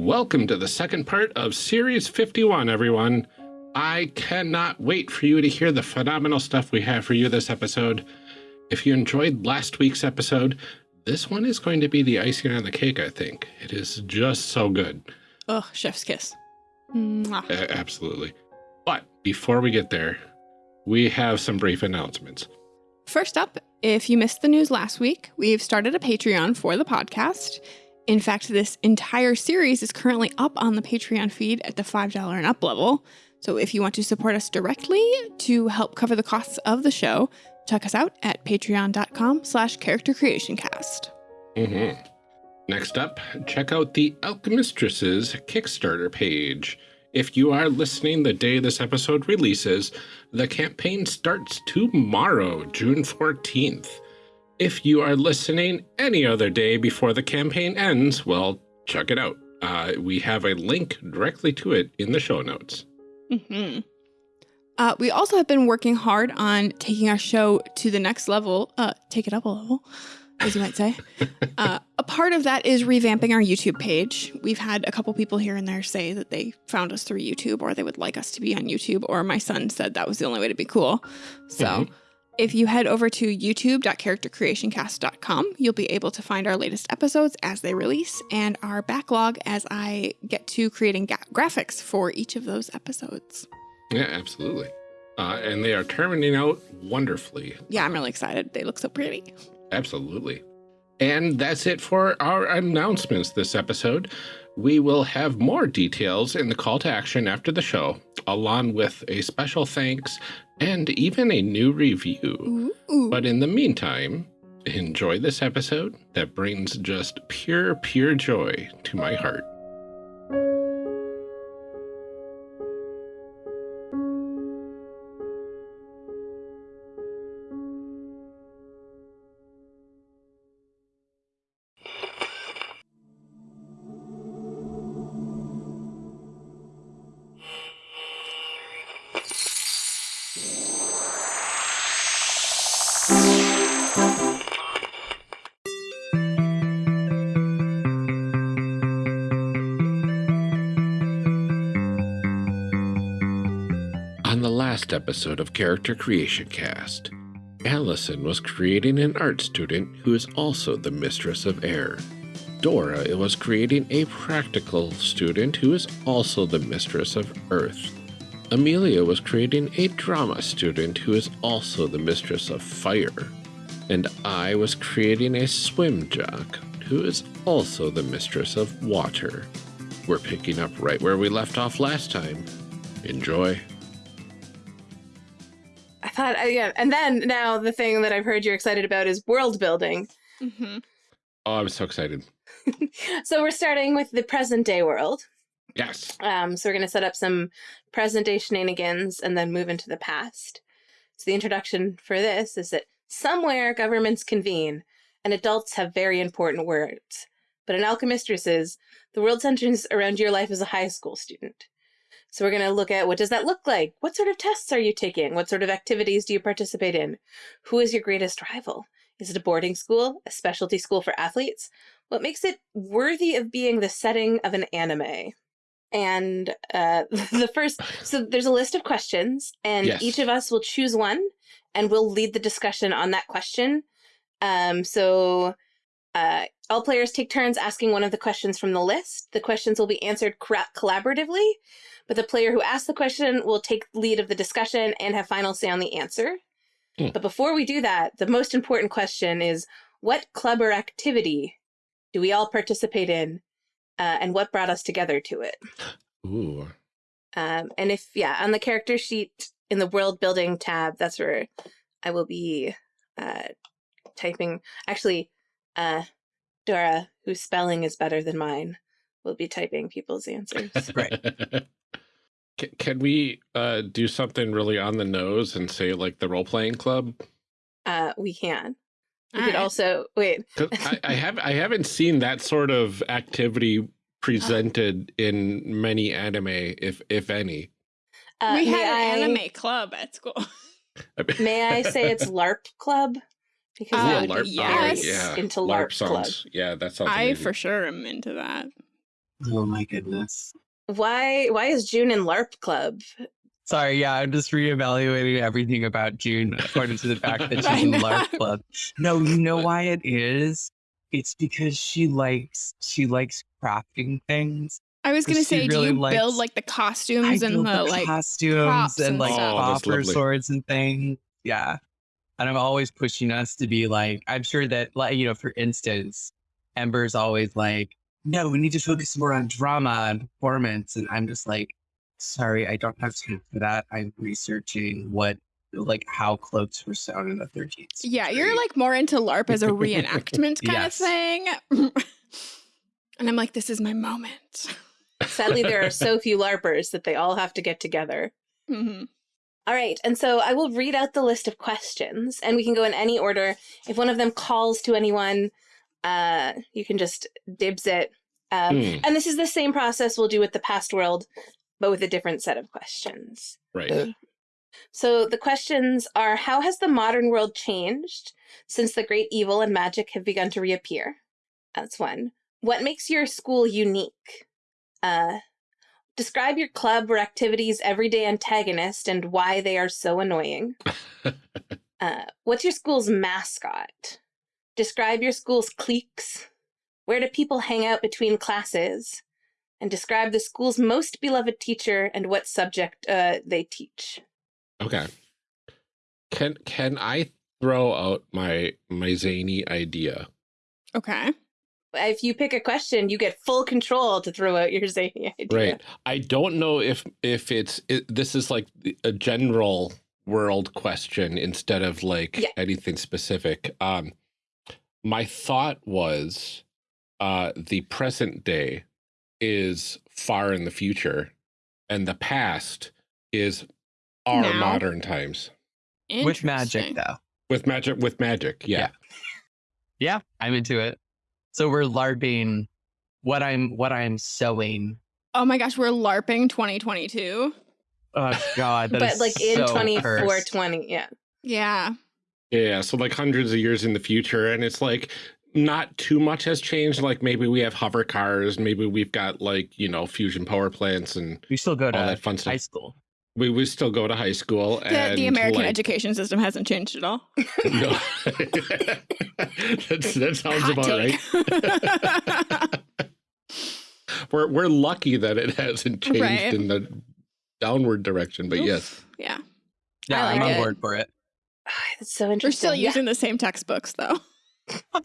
Welcome to the second part of Series 51, everyone. I cannot wait for you to hear the phenomenal stuff we have for you this episode. If you enjoyed last week's episode, this one is going to be the icing on the cake, I think. It is just so good. Oh, chef's kiss. Mwah. A absolutely. But before we get there, we have some brief announcements. First up, if you missed the news last week, we've started a Patreon for the podcast. In fact, this entire series is currently up on the Patreon feed at the $5 and up level. So if you want to support us directly to help cover the costs of the show, check us out at patreon.com slash character creation cast. Mm -hmm. Next up, check out the Alchemistresses Kickstarter page. If you are listening the day this episode releases, the campaign starts tomorrow, June 14th. If you are listening any other day before the campaign ends, well, check it out. Uh, we have a link directly to it in the show notes. Mm -hmm. uh, we also have been working hard on taking our show to the next level, uh, take it up a level, as you might say. Uh, a part of that is revamping our YouTube page. We've had a couple people here and there say that they found us through YouTube or they would like us to be on YouTube, or my son said that was the only way to be cool. So mm -hmm. If you head over to youtube.charactercreationcast.com, you'll be able to find our latest episodes as they release and our backlog as I get to creating graphics for each of those episodes. Yeah, absolutely. Uh, and they are turning out wonderfully. Yeah, I'm really excited. They look so pretty. Absolutely. And that's it for our announcements this episode. We will have more details in the call to action after the show, along with a special thanks and even a new review. Ooh. But in the meantime, enjoy this episode that brings just pure, pure joy to my heart. Episode of Character Creation Cast, Allison was creating an art student who is also the mistress of air. Dora was creating a practical student who is also the mistress of earth. Amelia was creating a drama student who is also the mistress of fire. And I was creating a swim jock who is also the mistress of water. We're picking up right where we left off last time. Enjoy thought, uh, yeah. And then now the thing that I've heard you're excited about is world building. Mm -hmm. Oh, I'm so excited. so we're starting with the present day world. Yes. Um, so we're going to set up some present day shenanigans and then move into the past. So the introduction for this is that somewhere governments convene and adults have very important words. But in Alchemistresses, the world centers around your life as a high school student. So we're going to look at what does that look like? What sort of tests are you taking? What sort of activities do you participate in? Who is your greatest rival? Is it a boarding school, a specialty school for athletes? What makes it worthy of being the setting of an anime? And uh, the first, so there's a list of questions, and yes. each of us will choose one, and we'll lead the discussion on that question. Um, so uh, all players take turns asking one of the questions from the list. The questions will be answered collaboratively, but the player who asks the question will take lead of the discussion and have final say on the answer. Mm. But before we do that, the most important question is what club or activity do we all participate in uh, and what brought us together to it? Ooh. Um, and if, yeah, on the character sheet in the world building tab, that's where I will be uh, typing. Actually, uh, Dora, whose spelling is better than mine, will be typing people's answers. right. Can we uh, do something really on the nose and say like the role playing club? Uh, we can. We All could right. also wait. I, I have I haven't seen that sort of activity presented oh. in many anime, if if any. Uh, we had an I, anime club at school. may I say it's LARP club? Because uh, LARP, yes. yeah, into LARP, LARP songs. Club. Yeah, that sounds. I for sure am into that. Oh my goodness. Why why is June in LARP club? Sorry, yeah, I'm just reevaluating everything about June according to the fact that she's in. LARP club. No, you know why it is? It's because she likes she likes crafting things. I was gonna say, really do you likes- build like the I costumes and build the like? costumes props and and like stuff. Oh, that's copper lovely. swords and things. Yeah. And I'm always pushing us to be like, I'm sure that like, you know, for instance, Ember's always like, no, we need to focus more on drama and performance. And I'm just like, sorry, I don't have time for that. I'm researching what like how cloaks were sewn in the 13th. Yeah, you're like more into LARP as a reenactment kind Yes. of thing. and I'm like, this is my moment. Sadly, there are so few LARPers that they all have to get together. Mhm. All right, and so I will read out the list of questions, and we can go in any order. If one of them calls to anyone, uh, you can just dibs it. Um, Hmm, And this is the same process we'll do with the past world, but with a different set of questions. right. So the questions are How has the modern world changed since the great evil and magic have begun to reappear? That's one. What makes your school unique? Uh, describe your club or activity's everyday antagonist and why they are so annoying. Uh, what's your school's mascot? Describe your school's cliques. Where do people hang out between classes? And describe the school's most beloved teacher and what subject uh, they teach. Okay. Can can I throw out my my zany idea? Okay. If you pick a question, you get full control to throw out your zany idea. Right. I don't know if if it's it, this is like a general world question instead of like Yeah. anything specific. Um my thought was uh the present day is far in the future and the past is our Now. modern times with magic though. with magic with magic. Yeah. Yeah, I'm into it. So we're LARPing what I'm what I'm sewing. Oh my gosh, we're LARPing 2022. Oh god, that but is like in so twenty four cursed. twenty, yeah. Yeah. Yeah, so like hundreds of years in the future, and it's like not too much has changed. Like maybe we have hover cars, maybe we've got like you know fusion power plants and We still go all to that fun high school. We we still go to high school, The, and the American like, education system hasn't changed at all. No. That's, that sounds Hot about right. We're we're lucky that it hasn't changed Right. in the downward direction, but Oof. yes. yeah. Yeah, I I'm on it. board for it. That's so interesting. We're interesting. still Yeah. using the same textbooks though.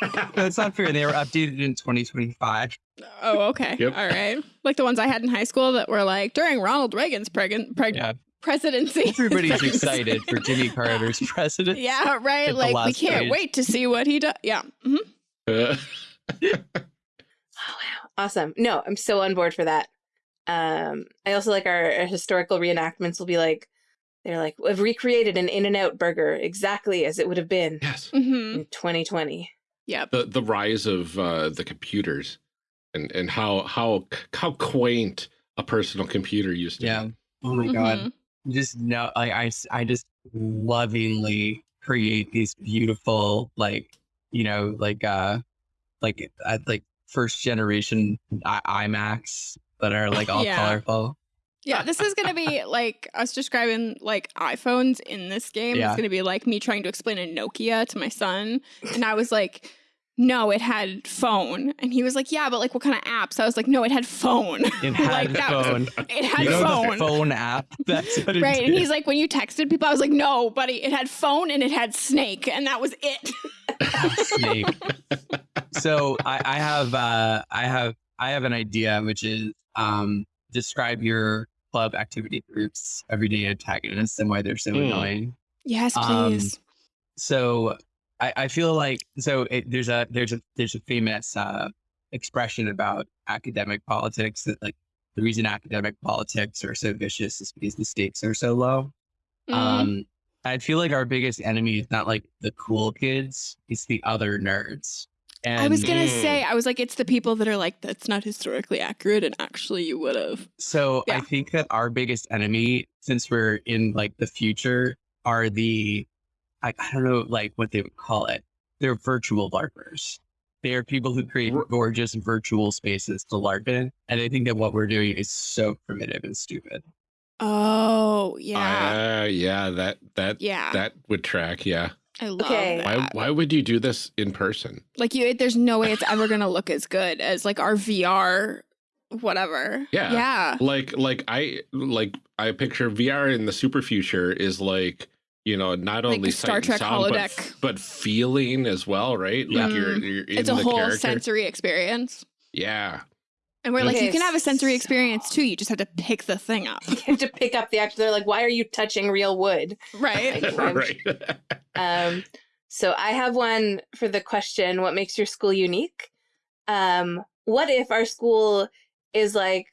That's it's not fair. They were updated in 2025. Oh, okay. Yep. All right. Like the ones I had in high school that were like during Ronald Reagan's preg- preg- Yeah, presidency. everybody's excited for Jimmy Carter's presidency. Yeah, right. Like we can't page. wait to see what he does. Yeah. mhm. Uh, Oh wow. Awesome. No, I'm so on board for that. Um, I also like our, our historical reenactments will be like they're like we've recreated an in and out burger exactly as it would have been yes. Mhm. in 2020. Yeah. The the rise of uh, the computers and and how how how quaint a personal computer used to Yeah. be. Oh my god. Mhm. Just no, like I, s- I just lovingly create these beautiful, like you know, like uh, like uh, like first generation I- iMacs that are like all Yeah. colorful. Yeah, this is gonna be like us describing like iPhones in this game. Yeah. It's gonna be like me trying to explain a Nokia to my son, and I was like, "No, it had phone," and he was like, "Yeah, but like what kind of apps?" I was like, "No, it had phone. It had Like, that was- phone. it had you know phone." phone app. That's what it Right, did. and he's like, when you texted people, I was like, no, buddy, it had phone and it had snake, and that was it. snake. so I, I have uh I have I have an idea which is um describe your club activity groups everyday antagonists and why they're so Hmm. annoying. Yes, Um, please. So I, I feel like so it, there's a there's a there's a famous uh expression about academic politics that like the reason academic politics are so vicious is because the stakes are so low. Mhm. Um, I feel like our biggest enemy is not like the cool kids; it's the other nerds. And I was gonna Mm. say, I was like, it's the people that are like, that's not historically accurate, and actually, you would have. so I think that our biggest enemy, since we're in like the future, are the I, I don't know like what they would call it. They're virtual LARPers. They are people who create gorgeous virtual spaces to LARP in. And I think that what we're doing is so primitive and stupid. Oh, yeah. Uh, yeah, that that yeah. that would track. Yeah. I love Okay. that. Why why would you do this in person? Like you there's no way it's ever going to look as good as like our VR whatever. Yeah. Yeah. Like like I like I picture VR in the super future is like you know not Like only the Star Trek sound, holodeck. f- but feeling as well, right? Yeah. Like you're mm. you're in It's a the whole character. sensory experience. Yeah. And we're like, you can have a sensory experience too. You just have to pick the thing up. You have to pick up the actual. They're like, why are you touching real wood? Right. Like, right. Um, so I have one for the question: What makes your school unique? Um, what if our school is like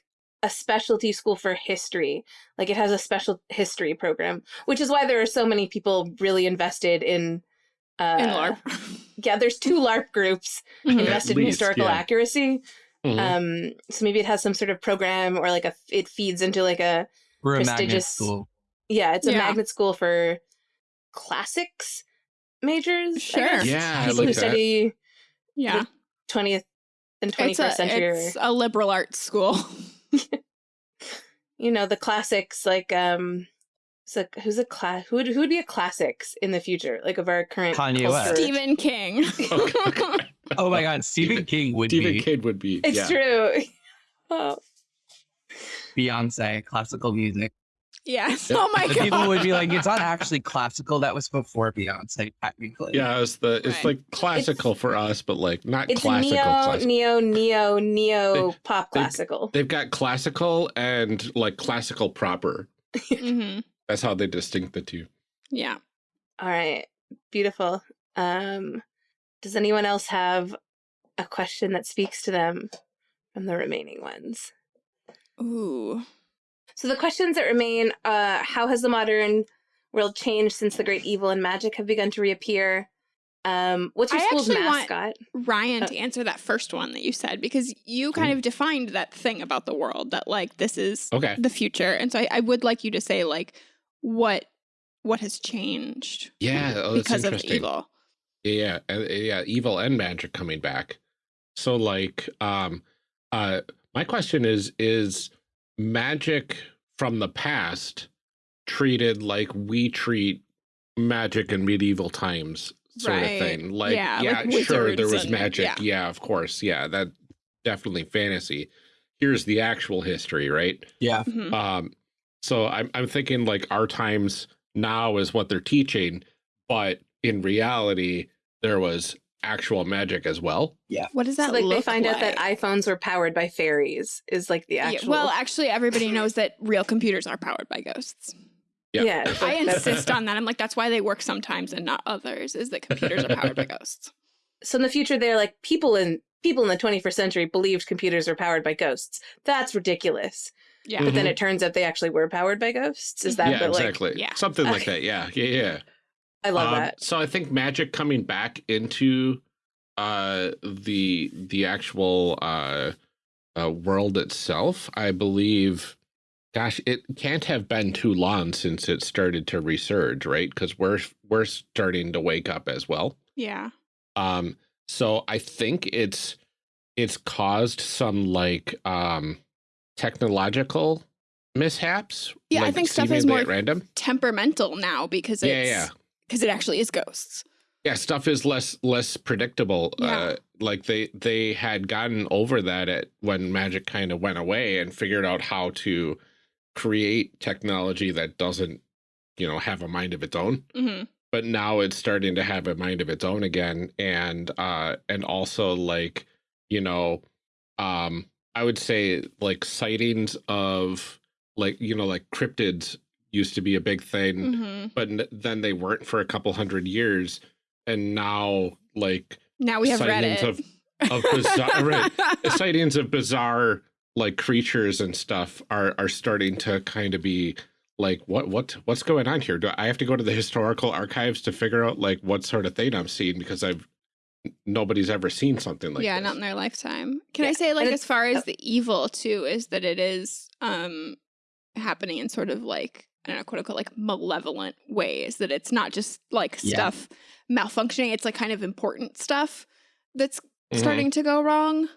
a specialty school for history? Like it has a special history program, which is why there are so many people really invested in. Uh, In LARP. Yeah, there's two LARP groups Mhm. invested in historical yeah. accuracy. Mhm. Um, so maybe it has some sort of program or like a it feeds into like a We're a Prestigious- school. yeah, it's a Yeah. magnet school for classics majors. I Sure. guess. Yeah, I people like who that. study yeah. twentieth and twenty It's a, first century. it's a liberal arts school. you know the classics like um. So who's a class? Who would who would be a classics in the future, like of our current Kanye culture? West. Stephen King. Okay. Oh my God. Stephen Stephen- King would Stephen be King would be. It's yeah. true. Oh, Beyonce, classical music. yes. Yeah. Oh my god. people would be like, it's not actually classical. That was before Beyonce, technically. Yeah, it's the it's Right. like classical for us, but like not it's classical. neo, classical. neo, neo, neo pop classical. They've got classical and like classical proper. hmm That's how they distinct the two. Yeah. All right, beautiful. Um, does anyone else have a question that speaks to them from the remaining ones? Ooh. So the questions that remain: uh, How has the modern world changed since the great evil and magic have begun to reappear? Um, what's your I school's actually want- mascot? Ryan Uh, to answer that first one that you said because you kind of defined that thing about the world that like this is Okay. the future, and so I, I would like you to say like what what has changed Yeah, oh, because of interesting. evil. Yeah, yeah, uh, yeah, evil and magic coming back. So like um uh my question is is magic from the past treated like we treat magic in medieval times sort Right. of thing. Like Yeah, yeah, like sure there wizards was and- magic. yeah. Yeah. of course. Yeah, that definitely fantasy. Here's the actual history, right? Yeah. Mhm. Um, so I'm I'm thinking like our times now is what they're teaching, but in reality, there was actual magic as well. Yeah. What does that So like look they find out that iPhones were powered by fairies is like the Yeah, actual. well, actually, everybody knows that real computers are powered by ghosts. Yeah. yeah, I insist on that. I'm like, that's why they work sometimes and not others. Is that computers are powered by ghosts? so in the future they're like people in people in the 21st century believed computers were powered by ghosts. That's ridiculous. Yeah. But then Mhm. it turns out they actually were powered by ghosts. Is that yeah, the, like exactly. yeah. Something like that. Yeah, yeah, yeah. I love Um, that. So I think magic coming back into uh the the actual uh, uh world itself, I believe gosh, it can't have been too long since it started to resurge, right? Because we're we're starting to wake up as well. Yeah. Um, so I think it's it's caused some like um technological mishaps. Yeah, I think stuff is more random. Temperamental now because it's Yeah, yeah. Because it actually is ghosts. Yeah, stuff is less less predictable. Yeah. Uh like they they had gotten over that at when magic kind of went away and figured out how to create technology that doesn't, you know, have a mind of its own. hmm but now it's starting to have a mind of its own again and uh and also like you know um i would say like sightings of like you know like cryptids used to be a big thing hmm but n- then they weren't for a couple hundred years and now like Now we have sightings Reddit. of of bizarre right, sightings of bizarre like creatures and stuff are are starting to kind of be like what what what's going on here do i have to go to the historical archives to figure out like what sort of thing i'm seeing because i've nobody's ever seen something like yeah, this. not in their lifetime. Can I say like and as it's- far oh. as the evil too is that it is um happening in sort of like I don't know, quote unquote like malevolent ways that it's not just like Yeah. stuff malfunctioning, it's like kind of important stuff that's Mhm. starting to go wrong.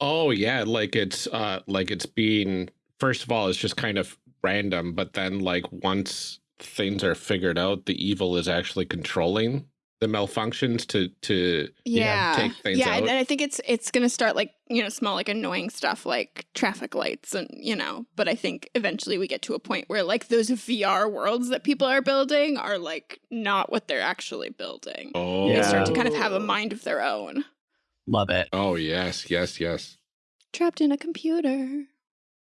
Oh yeah, like it's uh like it's being first of all it's just kind of random, but then like once things are figured out, the evil is actually controlling the malfunctions to to Yeah. take things yeah, and, out. and I think it's it's gonna start like, you know, small like annoying stuff like traffic lights and you know, but I think eventually we get to a point where like those VR worlds that people are building are like not what they're actually building. oh They Yeah. start to kind of have a mind of their own. Love it. Oh yes, yes, yes. Trapped in a computer.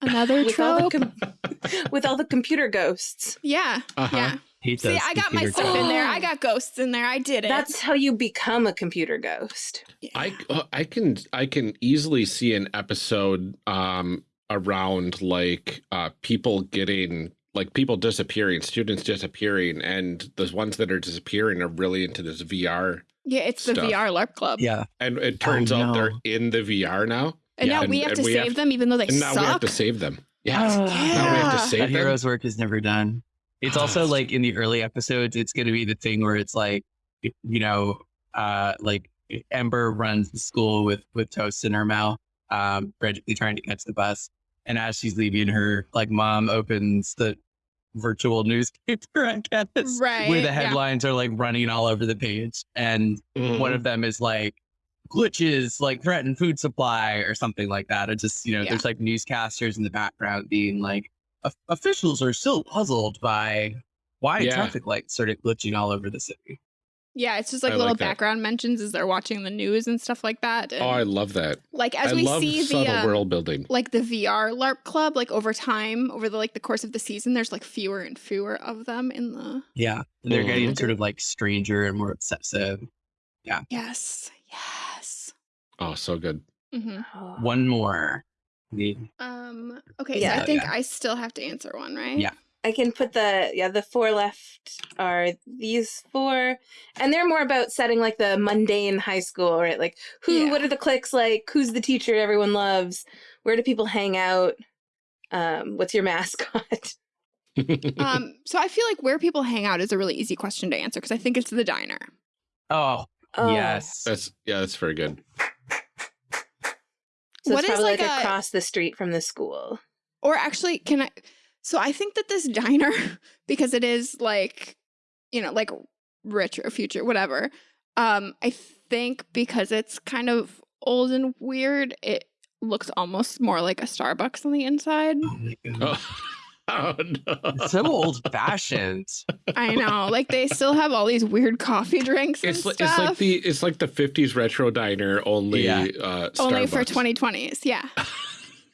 Another With all, trope. com- with all the computer ghosts. yeah. Uh-huh. Yeah. Hate See, I got my stuff in there. I Oh. got ghosts in there. I did it. That's how you become a computer ghost. I uh, I can I can easily see an episode um around like uh people getting like people disappearing, students disappearing, and the ones that are disappearing are really into this VR. yeah, it's the. VR LARP club. Yeah. And it turns out they're in the VR now. And Yeah, now we and- have to save have- them even though they And now suck. we have to save them. Yes. Yeah. Now we have to save that them. hero's work is never done. It's also like in the early episodes, it's going to be the thing where it's like, you know, uh, like Ember runs the school with with toast in her mouth, um, frantically trying to catch the bus, and as she's leaving, her like mom opens the virtual newspaper on campus, Right, where the yeah. headlines are like running all over the page, and Mhm. one of them is like glitches like threaten food supply or something like that or just you know Yeah. there's like newscasters in the background being like "O- officials are still puzzled by why Yeah. traffic lights started glitching all over the city Yeah, it's just like I little like background mentions as they're watching the news and stuff like that. And Oh, I love that. like as I we love see the um, world building. like the VR LARP club, like over time, over the like the course of the season, there's like fewer and fewer of them in the yeah and they're getting Mhm. sort of like stranger and more obsessive Yeah. yes, yes. Oh, so good. hmm Oh. one more The- Um. Okay, Yeah. so I think Yeah. I still have to answer one, right? Yeah. I can put the yeah the four left are these four, and they're more about setting like the mundane high school, right? Like who, Yeah. what are the cliques like? Who's the teacher everyone loves? Where do people hang out? Um, what's your mascot? Um. So I feel like where people hang out is a really easy question to answer because I think it's the diner. oh, Oh. yes that's yeah, that's very good. So What it's is, probably like, like, a- across the street from the school. Or actually, can I? So I think that this diner, because it is like, you know, like rich or future, whatever. Um, I think because it's kind of old and weird, it looks almost more like a Starbucks on the inside. oh my God. Oh, no. It's so old fashioned I know, like they still have all these weird coffee drinks and It's like, stuff. it's like the it's like the 50s retro diner only Yeah. uh only for 2020s, yeah.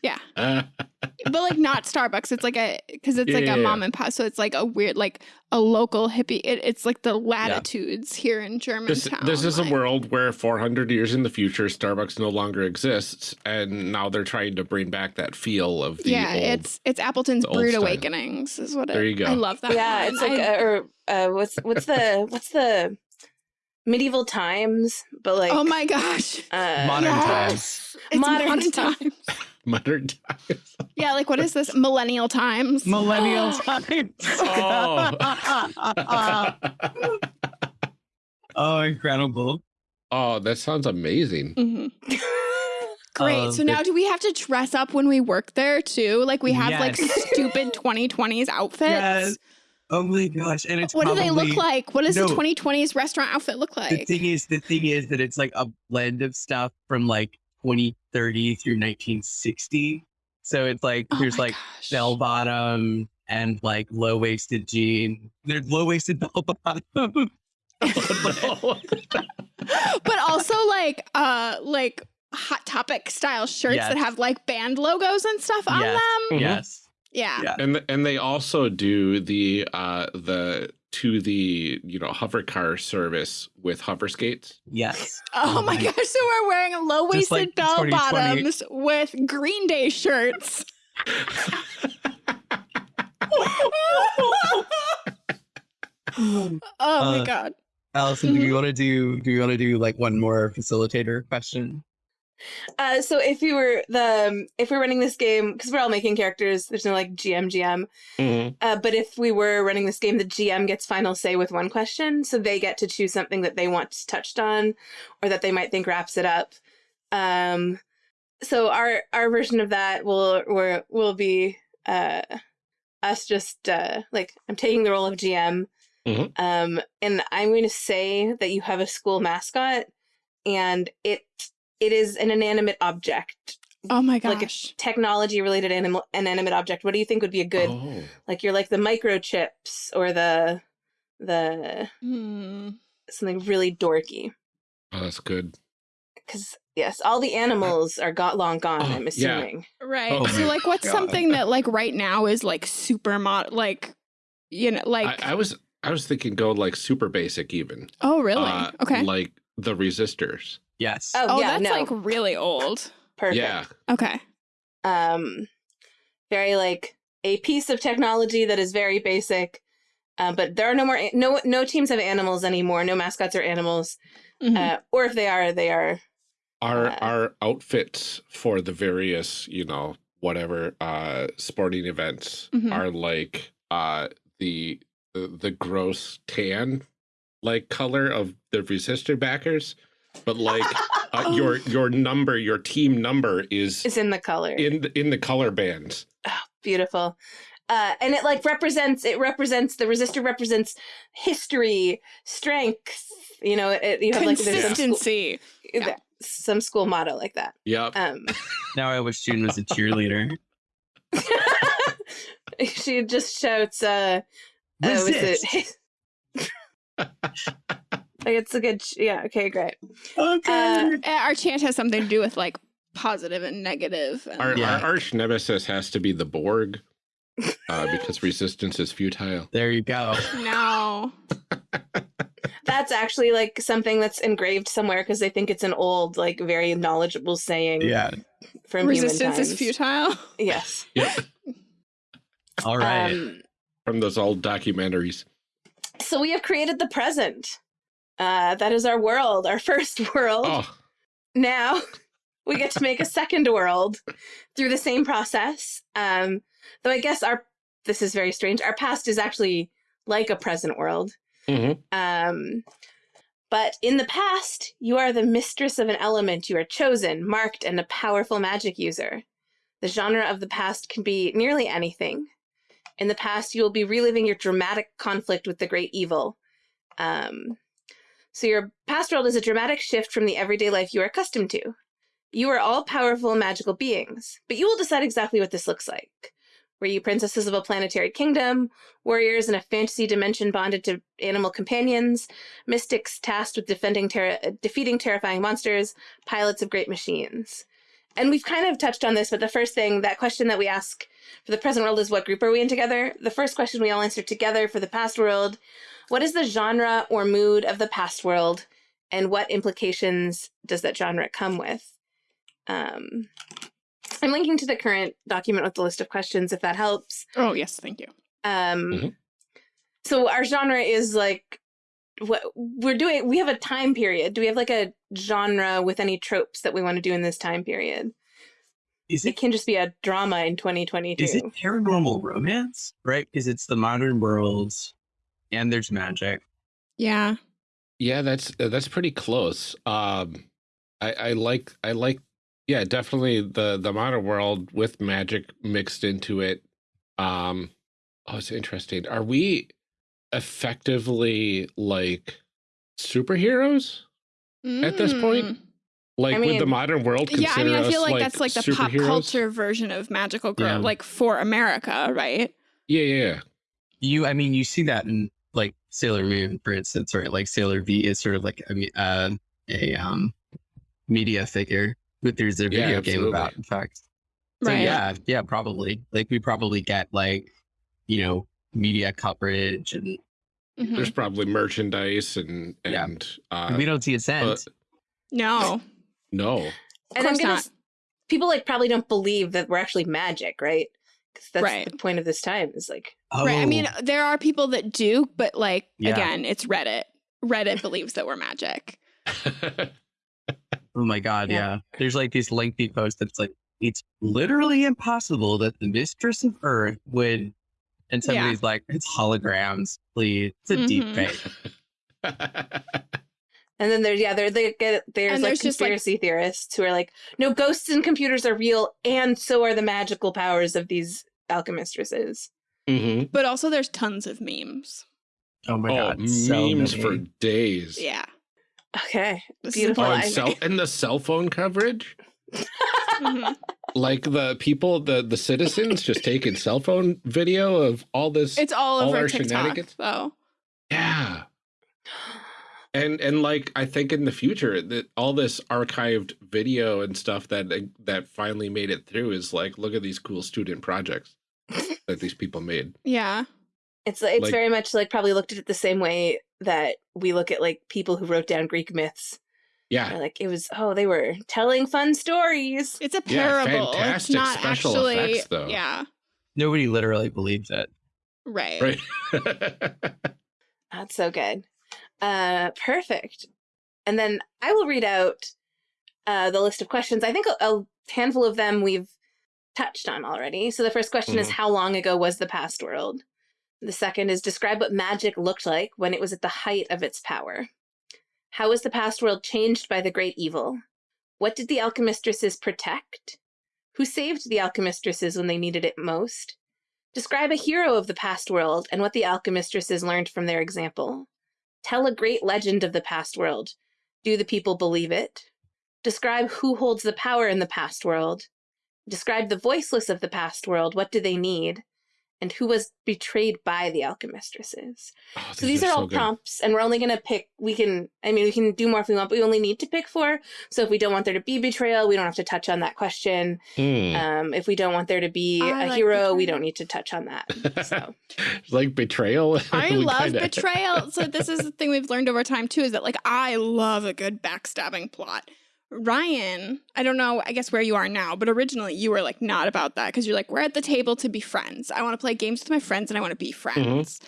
Yeah, Uh, but like not Starbucks. It's like a because it's Yeah, like yeah, a yeah. mom and pop. So it's like a weird, like a local hippie. It, it's like the latitudes here in this, Germantown. this is like- a world where 400 years in the future Starbucks no longer exists and now they're trying to bring back that feel of the yeah, old it's it's Appleton's the Brood style. Awakenings is what it. There you go. I love that. yeah, one. it's like I- uh, or uh, what's what's the what's the medieval times, but like oh my gosh, uh, Modern times. It's Modern modern, times. times. Modern times. Yeah, like what is this? Millennial times. millennial times Oh. oh incredible oh, that sounds amazing. Mhm. Great. Um, so now, do we have to dress up when we work there too? Like we have like stupid 2020s outfits. Yes. Oh my gosh! And it's What do they look like? What does No. the 2020s restaurant outfit look like? The thing is, the thing is that it's like a blend of stuff from like 2030 through 1960. So it's like Oh there's like gosh. bell bottom and like low waisted jean. There's low waisted bell bottom. Oh, but also like uh like hot topic style shirts that have like band logos and stuff on Yes. them. Mhm. yes. Yeah. Yeah. and and they also do the uh the to the you know hover car service with hover skates Yes. Oh, Oh my my- gosh, so we're wearing low waisted like bell bottoms with Green Day shirts. oh my Uh, god. Allison, do you want to do? Do you want to do like one more facilitator question? Uh, so if you were the um, if we're running this game because we're all making characters, there's no like GM GM. Uh, but if we were running this game, the GM gets final say with one question, so they get to choose something that they want touched on, or that they might think wraps it up. Um, so our our version of that will will will be uh us just uh like I'm taking the role of GM. Mhm. Um, and I'm going to say that you have a school mascot, and it it is an inanimate object, Oh my like a gosh. technology related animal inanimate object. What do you think would be a good Oh, like you're like the microchips or the the Hmm. something really dorky oh, that's good. because yes all the animals are got long gone Oh, i'm yeah. assuming Right. Oh so like what's God. something that like right now is like super mod like you know like I, I was I was thinking go like super basic even. Oh really? Uh, okay. Like the resistors. Yes. oh, oh, yeah that's no like really old. perfect Yeah. Okay. um very like a piece of technology that is very basic uh, but there are no more no no teams have animals anymore no mascots are animals Mhm. uh, or if they are they are Our Uh, our outfits for the various, you know, whatever uh sporting events Mhm. are like uh the the, the gross tan like color of the resistor backers, but like uh, Oh. your your number, your team number is is in the color in the, in the color bands. beautiful uh, and it like represents it represents the resistor represents history strength you know it, you have like some school, Consistency. Yeah. some school motto like that Yep. um Now I wish June was a cheerleader. she just shouts uh uh, was Resist. it like it's a good yeah okay great Okay. Uh, Our chant has something to do with like positive and negative. And, Our, Yeah. our arch nemesis has to be the Borg uh, because resistance is futile. there you go. no. that's actually like something that's engraved somewhere because they think it's an old like very knowledgeable saying Yeah. from Resistance is futile. yes Yep. All right. um From those old documentaries. So we have created the present. Uh that is our world our first world. Oh, now we get to make a second world through the same process. Um though i guess our this is very strange our past is actually like a present world. Mhm. um but in the past you are the mistress of an element you are chosen marked and a powerful magic user. The genre of the past can be nearly anything in the past you will be reliving your dramatic conflict with the great evil um so your past world is a dramatic shift from the everyday life you are accustomed to you are all powerful magical beings, but you will decide exactly what this looks like. Were you princesses of a planetary kingdom, warriors in a fantasy dimension bonded to animal companions, mystics tasked with defending ter- defeating terrifying monsters, pilots of great machines? And we've kind of touched on this, but the first thing, that question that we ask for the present world is what group are we in together? The first question we all answer together for the past world what is the genre or mood of the past world, and what implications does that genre come with? Um, I'm linking to the current document with the list of questions if that helps. Oh yes, thank you. Um, Mhm. So our genre is like what we're doing. We have a time period. Do we have like a genre with any tropes that we want to do in this time period? Is It it can just be a drama in 2022. is it paranormal romance? Right? Because it's the modern world and there's magic. Yeah. Yeah, that's uh, that's pretty close. Um, I, I like I like yeah definitely the the modern world with magic mixed into it. Um, oh, it's interesting. Are we effectively like superheroes At this point, Mm. like I would the modern world Yeah, I mean, consider I feel us, like, that's like the pop superheroes? culture version of magical girl, Yeah. like for America, right? Yeah, yeah, yeah. You, I mean, you see that in like Sailor Moon, for instance, right? Like Sailor V is sort of like I mean, uh, a um media figure that there's a Yeah, video game about. In fact, so Right. yeah, yeah, probably. Like we probably get like you know media coverage, and Mhm. There's probably merchandise and Yeah. and uh, we don't see a cent. No. no. Of and I'm course gonna not. s- people like probably don't believe that we're actually magic, right? 'Cause that's Right. the point of this time is like Right. I mean, Oh, there are people that do, but like Yeah. again, it's Reddit. Reddit believes that we're magic. oh my god, Yeah. yeah. There's like these lengthy posts that's like it's literally impossible that the mistress of Earth would. And Yeah. somebody's like, it's holograms, please. It's a deep Mhm. fake. And then there's yeah, there they get there's And like there's just, like- conspiracy theorists who are like, no, ghosts and computers are real, and so are the magical powers of these alchemistresses. Mm-hmm. But also, there's tons of memes. Oh my Oh, god, memes many. for days. Yeah. Okay, Beautiful. Oh, and, I- cell, and the cell phone coverage. Mm-hmm. like the people, the the citizens, just taking cell phone video of all this. It's all All over our TikTok, shenanigans? though. yeah, and and like I think in the future that all this archived video and stuff that uh, that finally made it through is like, look at these cool student projects that these people made. Yeah. It's it's Like- very much like probably looked at it the same way that we look at like people who wrote down Greek myths. Yeah, They're like it was oh they were telling fun stories. It's a Yeah, parable. it's fantastic not special actually. effects, though. Yeah. Nobody literally believes it. Right. right. That's so good. Uh, perfect. And then I will read out uh, the list of questions. I think a, a handful of them we've touched on already. So the first question is Mhm. How long ago was the past world? The second is Describe what magic looked like when it was at the height of its power. How was the past world changed by the great evil? What did the alchemistresses protect? Who saved the alchemistresses when they needed it most? Describe a hero of the past world and what the alchemistresses learned from their example. Tell a great legend of the past world. Do the people believe it? Describe who holds the power in the past world. Describe the voiceless of the past world. What do they need? And who was betrayed by the alchemistresses? Oh, So these are, all so good. prompts, and we're only going to pick. We can, I mean, we can do more if we want, but we only need to pick four. So if we don't want there to be betrayal, we don't have to touch on that question. Hmm. Um, if we don't want there to be I a like hero, we don't need to touch on that. So like betrayal. I love kinda- betrayal. So this is the thing we've learned over time too is that like I love a good backstabbing plot. Ryan, I don't know, I guess where you are now, but originally you were like not about that because you're like we're at the table to be friends. I want to play games with my friends and I want to be friends. Mm-hmm.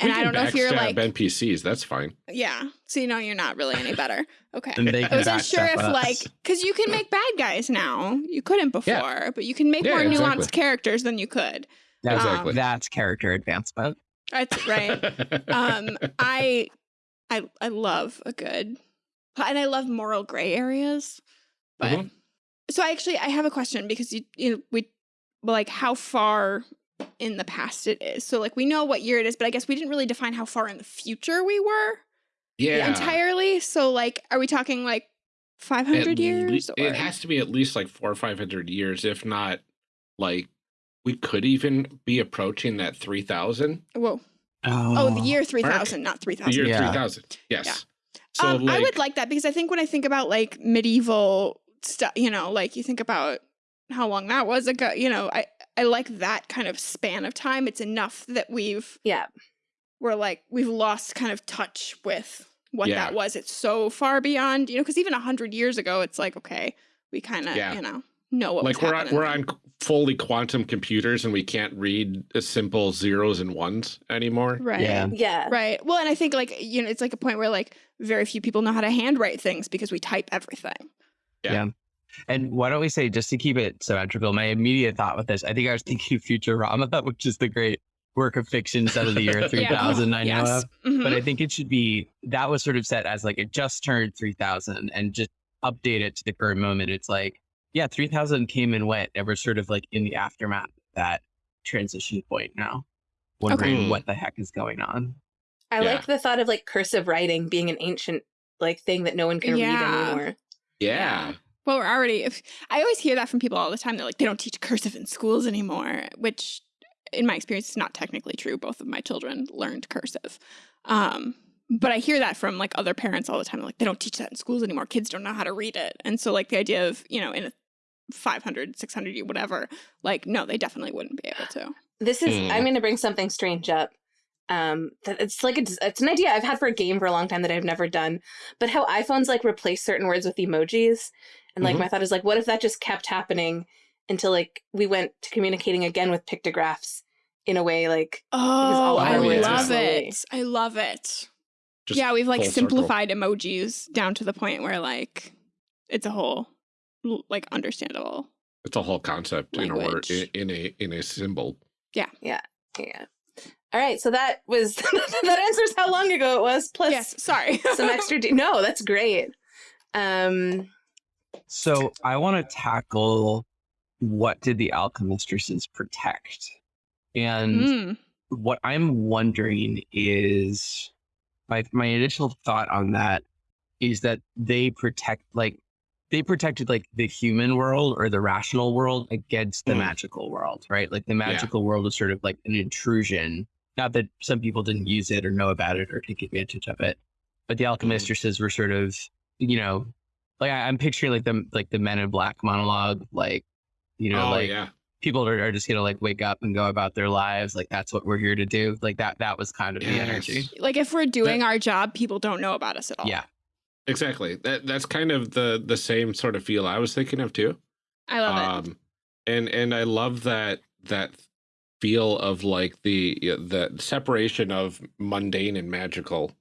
And I don't know if you're backstab like NPCs. That's fine. yeah. So you know you're not really any better. Okay. And they I wasn't sure if us. like because you can make bad guys now. You couldn't before, but you can make Yeah, more nuanced characters than you could. that's, Exactly. that's character advancement. That's right. um i i i love a good and i love moral gray areas but Mhm. so i actually i have a question because you you know we like how far in the past it is so like we know what year it is but i guess we didn't really define how far in the future we were yeah. entirely so like are we talking like 500 At years or It has to be at least like four or five hundred years, if not like we could even be approaching that three thousand. whoa Oh, oh the year 3000 not 3000. The 3000 year Yeah. three thousand. Yes. So um, like, I would like that because I think when I think about like medieval stuff, you know, like you think about how long that was ago, you know, I I like that kind of span of time. It's enough that we've yeah, we're like we've lost kind of touch with what Yeah. that was. It's so far beyond, you know, because even a hundred years ago, it's like okay, we kind of Yeah. you know know what like was we're on we're on fully quantum computers and we can't read a simple zeros and ones anymore. right. Yeah. yeah, Right. Well, and I think like you know, it's like a point where like very few people know how to handwrite things because we type everything. Yeah. And why don't we say, just to keep it symmetrical, my immediate thought with this, I think I was thinking Futurama, which is the great work of fiction set of the year 3000 I know Yes. of. Mhm. But I think it should be, that was sort of set as like it just turned 3000 and just update it to the current moment. It's like, yeah, 3000 came and went. And we're sort of like in the aftermath of that transition point now, wondering Okay. what the heck is going on. I Yeah. like the thought of like cursive writing being an ancient like thing that no one can read Yeah. anymore. Yeah. Well, we're already. If I always hear that from people all the time, they're like, they don't teach cursive in schools anymore, which, in my experience, is not technically true. Both of my children learned cursive, um, but I hear that from like other parents all the time. Like, they don't teach that in schools anymore. Kids don't know how to read it, and so like the idea of you know in a 500, 600 year whatever, like no, they definitely wouldn't be able to. This is Hmm. I'm going to bring something strange up. Um, that it's like a, it's an idea I've had for a game for a long time that I've never done. But how iPhones like replace certain words with emojis, and like Mhm. my thought is like, what if that just kept happening until like we went to communicating again with pictographs in a way like Oh, all I our words are love it. I love it. Just yeah, we've like full circle. simplified emojis down to the point where like it's a whole like understandable. It's a whole concept in a word in, in a in a symbol. yeah. Yeah. Yeah. All right, so that was that answers how long ago it was. Plus yes, sorry. some extra. De- no, that's great. Um, So I want to tackle what did the alchemistresses protect? And Mm. what I'm wondering is my my initial thought on that is that they protect like they protected like the human world or the rational world against the Mm. magical world, right? Like the magical world is sort of like an intrusion. Not that some people didn't use it or know about it or take advantage of it, but the alchemistresses were sort of, you know, like I, I'm picturing like the like the Men in Black monologue, like you know, oh like yeah. People are, are just gonna like wake up and go about their lives like that's what we're here to do like that that was kind of the energy Like if we're doing our job, people don't know about us at all. yeah Exactly. That that's kind of the the same sort of feel I was thinking of too. I love it. um and and i love that that feel of like the the separation of mundane and magical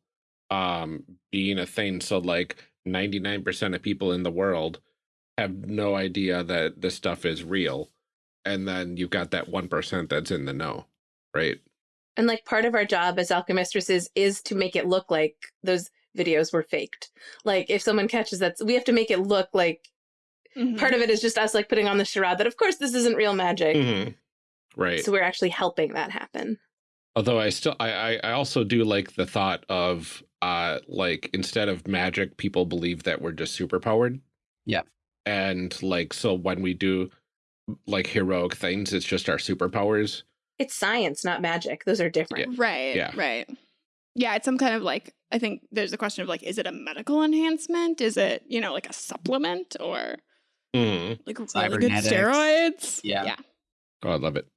um being a thing so like 99% of people in the world have no idea that this stuff is real and then you've got that 1% that's in the know right and like part of our job as alchemistresses is to make it look like those videos were faked. Like if someone catches that, we have to make it look like Mhm. part of it is just us like putting on the charade that of course this isn't real magic. Mhm. right So we're actually helping that happen. although i still I, I i also do like the thought of uh like instead of magic people believe that we're just superpowered Yeah. and like so when we do like heroic things it's just our superpowers It's science, not magic. Those are different. Right. Yeah. Right. Yeah, it's some kind of like I think there's a question of like, is it a medical enhancement? Is it, you know, like a supplement or Mhm. like really good steroids? Yeah. Yeah. oh i love it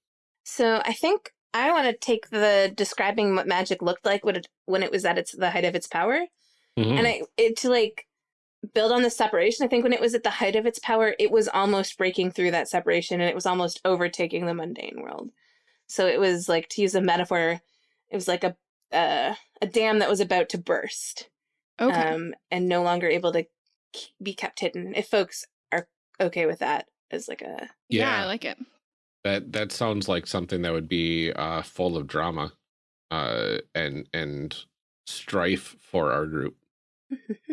So I think I want to take the describing what magic looked like when it, when it was at its the height of its power, Mhm. and I it to like build on the separation. I think when it was at the height of its power, it was almost breaking through that separation, and it was almost overtaking the mundane world. So it was like to use a metaphor, it was like a uh, a dam that was about to burst, Okay. um, and no longer able to be kept hidden. If folks are okay with that, as like a yeah. I like it. that that sounds like something that would be uh full of drama uh and and strife for our group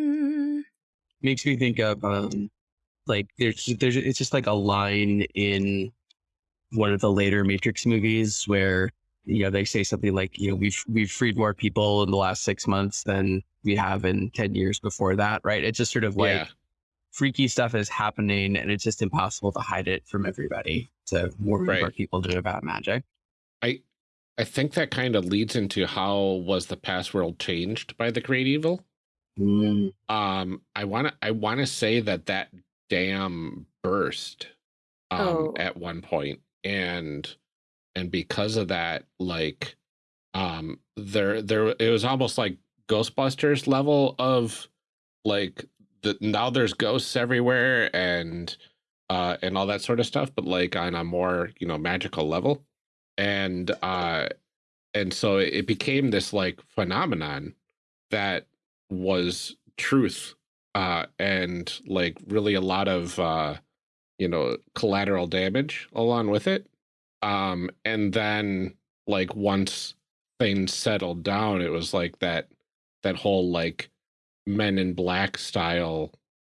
makes me think of um like there's there's it's just like a line in one of the later matrix movies where you know they say something like you know we've we've freed more people in the last six months than we have in 10 years before that right? It's just sort of like yeah. freaky stuff is happening and it's just impossible to hide it from everybody so more Right. people do about magic. I I think that kind of leads into how was the past world changed by the great evil Mm, um i want to i want to say that that dam burst um Oh. at one point and and because of that like um there there it was almost like ghostbusters level of like the now there's ghosts everywhere and uh and all that sort of stuff but like on a more you know magical level and uh and so it became this like phenomenon that was truth uh and like really a lot of uh you know collateral damage along with it um and then like once things settled down it was like that that whole like men in black style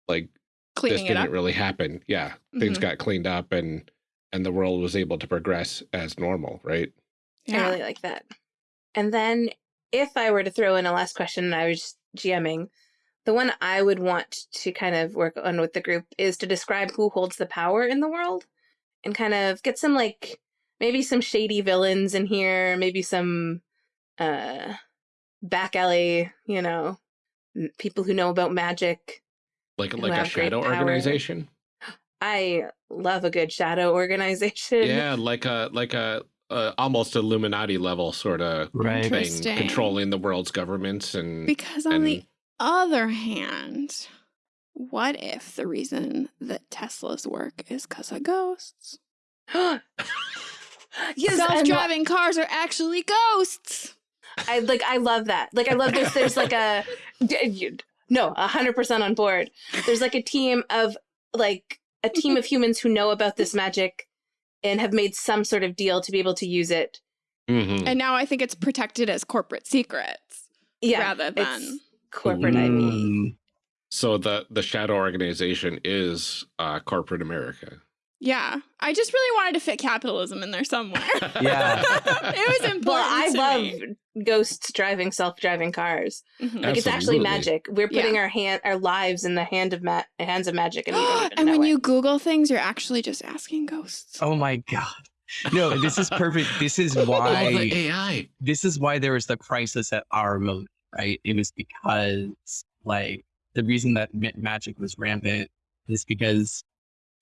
like Cleaning this didn't really happen yeah things Mhm. got cleaned up and and the world was able to progress as normal right Yeah. I really like that. And then if I were to throw in a last question I was GMing, the one I would want to kind of work on with the group is to describe who holds the power in the world and kind of get some like maybe some shady villains in here, maybe some uh back alley, you know, people who know about magic. like like a shadow organization I love a good shadow organization. yeah like a like a uh, almost illuminati level sort of right thing controlling the world's governments and Because on the other hand, what if the reason that Tesla's work is because of ghosts? yes, Self-driving cars are actually ghosts. I like I love that. Like I love this. There's like a no, a hundred percent on board. There's like a team of like a team of humans who know about this magic and have made some sort of deal to be able to use it Mhm. And now I think it's protected as corporate secrets Yeah, rather than. it's corporate IP. Mm. So the the shadow organization is uh, corporate America. Yeah. I just really wanted to fit capitalism in there somewhere. Yeah. it was important. Well, I to love me. ghosts driving self-driving cars. Mhm. Like it's actually magic. We're Yeah. putting our hand, our lives in the hand of ma- hands of magic, and we don't even and when it. you Google things, you're actually just asking ghosts. Oh my god. No, this is perfect. This is Oh, the why AI. this is why there was the crisis at our moment, right? It was because like the reason that magic was rampant is because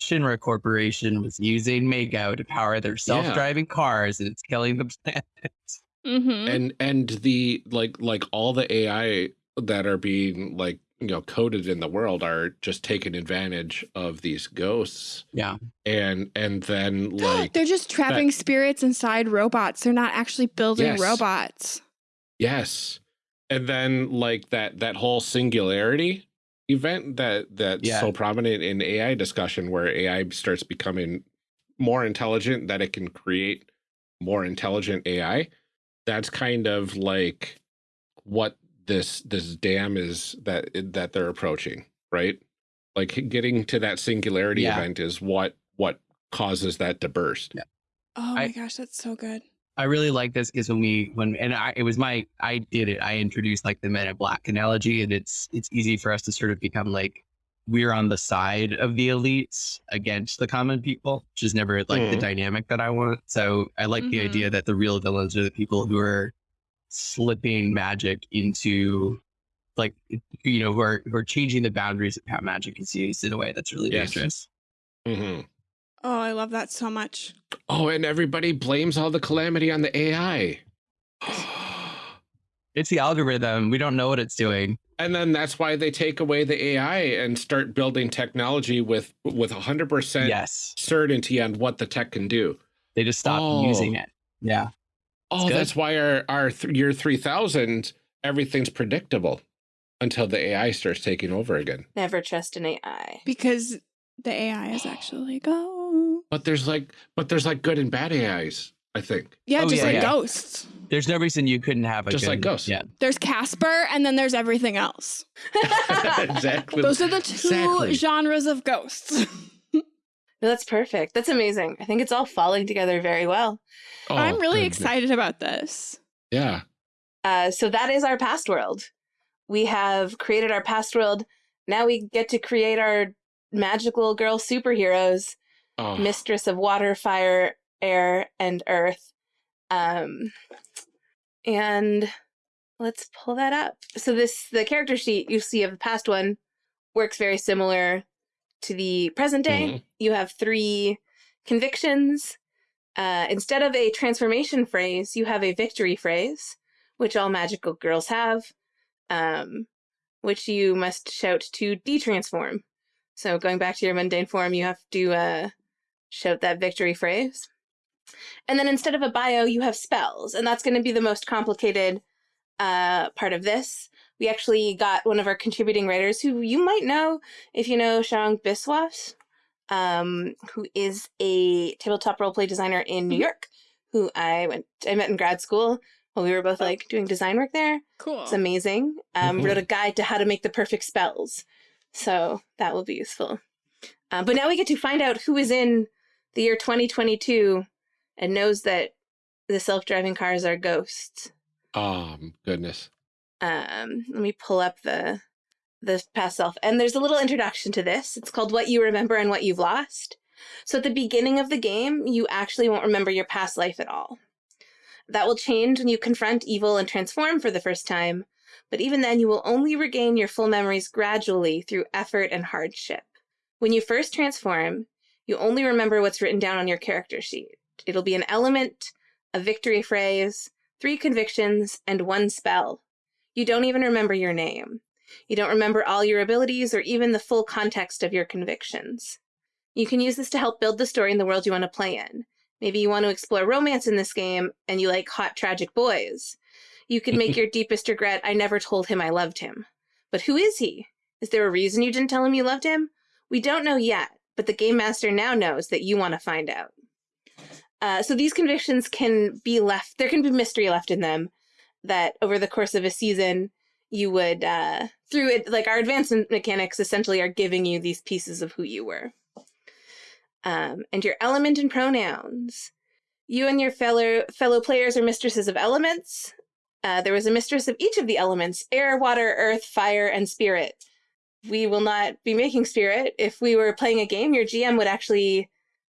Shinra Corporation was using Mako to power their self-driving cars and it's killing the planet. Mm-hmm. and and the like like all the AI that are being like you know coded in the world are just taking advantage of these ghosts Yeah. and and then like They're just trapping spirits inside robots. They're not actually building Yes. robots. yes and then like that that whole singularity event that that's Yeah. so prominent in AI discussion where AI starts becoming more intelligent that it can create more intelligent AI that's kind of like what this this dam is that that they're approaching right like getting to that singularity Yeah. event is what what causes that to burst Oh my I- gosh, that's so good. I really like this because when we when and I it was my I did it. I introduced like the Men in Black analogy, and it's it's easy for us to sort of become like we're on the side of the elites against the common people, which is never like the Mhm. dynamic that I want. So I like the Mhm. idea that the real villains are the people who are slipping magic into like you know who are who are changing the boundaries of how magic is used in a way that's really Yes. dangerous. hmm Oh, I love that so much. oh and everybody blames all the calamity on the ai It's the algorithm. We don't know what it's doing. and then that's why they take away the ai and start building technology with with 100% Yes. certainty on what the tech can do They just stop Oh. using it. Yeah. oh that's why our our th- year 3000 everything's predictable until the ai starts taking over again Never trust an AI. Because the AI is actually go. But there's like but there's like good and bad ais i think Yeah, Oh, just yeah, like yeah. ghosts. There's no reason you couldn't have a Just like ghosts. Yeah. There's Casper, and then there's everything else. exactly Those are the two Exactly. genres of ghosts. No, that's perfect. That's amazing. I think it's all falling together very well. Oh, I'm really goodness. excited about this. yeah Uh, so that is our past world. We have created our past world. Now we get to create our magical girl superheroes, oh mistress of water, fire, air, and earth. Um, and let's pull that up. So this the character sheet you see of the past one works very similar to the present day. Mhm. You have three convictions. Uh, instead of a transformation phrase, you have a victory phrase, which all magical girls have, um, which you must shout to detransform. So going back to your mundane form, you have to uh, shout that victory phrase. And then instead of a bio, you have spells, and that's going to be the most complicated uh, part of this. We actually got one of our contributing writers who you might know if you know Sharang Biswas, um, who is a tabletop roleplay designer in New Mhm. York, who I went I met in grad school while we were both like doing design work there. Cool. It's amazing. Um, Mhm. Wrote a guide to how to make the perfect spells, so that will be useful. Uh, but now we get to find out who is in the year 2022 and knows that the self-driving cars are ghosts. oh goodness Um, let me pull up the the past self, and there's a little introduction to this. It's called "What You Remember and What You've Lost." So at the beginning of the game, you actually won't remember your past life at all. That will change when you confront evil and transform for the first time, but even then, you will only regain your full memories gradually through effort and hardship. When you first transform, you only remember what's written down on your character sheet. It'll be an element, a victory phrase, three convictions, and one spell. You don't even remember your name. You don't remember all your abilities or even the full context of your convictions. You can use this to help build the story in the world you want to play in. Maybe you want to explore romance in this game and you like hot, tragic boys. You could make your deepest regret, I never told him I loved him. But who is he? Is there a reason you didn't tell him you loved him? We don't know yet, but the game master now knows that you want to find out. Uh, so these convictions can be left, there can be mystery left in them that over the course of a season, you would, uh, through it, like our advancement mechanics essentially are giving you these pieces of who you were. Um, and your element and pronouns. You and your fellow fellow players are mistresses of elements. Uh, there was a mistress of each of the elements air, water, earth, fire, and spirit. We will not be making spirit. If we were playing a game, your GM would actually,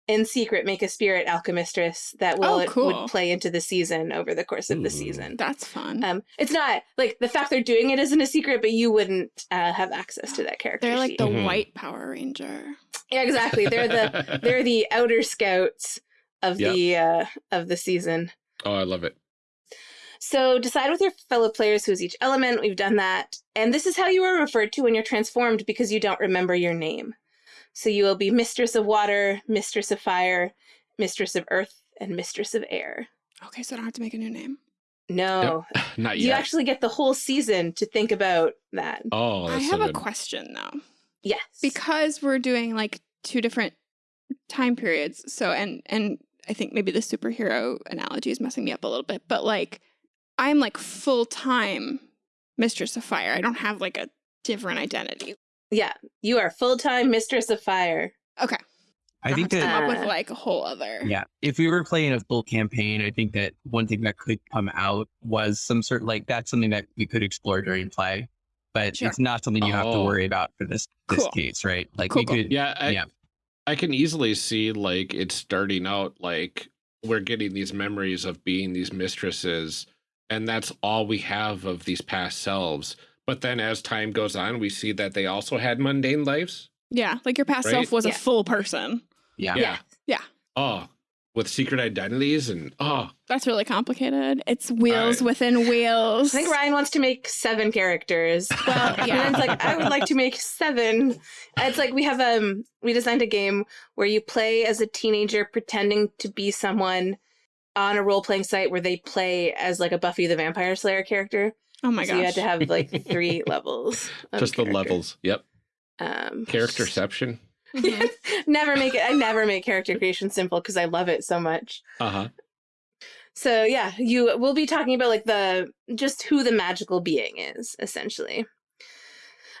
in secret, make a spirit alchemistress that will Oh, cool. would play into the season over the course of the season. That's fun. Um, it's not like the fact they're doing it isn't a secret, but you wouldn't uh, have access to that character. They're like sheet. the Mhm. white Power Ranger. yeah, exactly. They're the they're the outer scouts of Yep. the uh, of the season. oh, I love it. So decide with your fellow players who is each element. We've done that. And this is how you are referred to when you're transformed because you don't remember your name. So you will be Mistress of Water, Mistress of Fire, Mistress of Earth, and Mistress of Air. Okay, so I don't have to make a new name. No. Not yet. You actually get the whole season to think about that. oh, I have so a question though. Yes. because we're doing like two different time periods so and and i think maybe the superhero analogy is messing me up a little bit but like i'm like full-time mistress of fire i don't have like a different identity yeah, you are full-time Mistress of Fire. okay I think don't have to that come up with like a whole other Yeah. If we were playing a full campaign, I think that one thing that could come out was some sort like that's something that we could explore during play. But Sure. it's not something you have to Oh. worry about for this this Cool. case, right? Like Cool, we cool. could Yeah, I, Yeah. I can easily see like it starting out like we're getting these memories of being these mistresses, and that's all we have of these past selves. But then as time goes on, we see that they also had mundane lives. yeah like your past Right? self was Yeah. a full person yeah. Yeah. Yeah. Oh, with secret identities and oh, that's really complicated it's wheels I- within wheels I think Ryan wants to make seven characters. Well, yeah. Ryan's like, I would like to make seven. It's like we have um we designed a game where you play as a teenager pretending to be someone on a role playing site where they play as like a Buffy the Vampire Slayer character. oh my so gosh you had to have like three levels. of just the levels. Yep. Um, Characterception. Mhm. never make it. I never make character creation simple because I love it so much. Uh huh. So yeah, you will be talking about like the just who the magical being is essentially.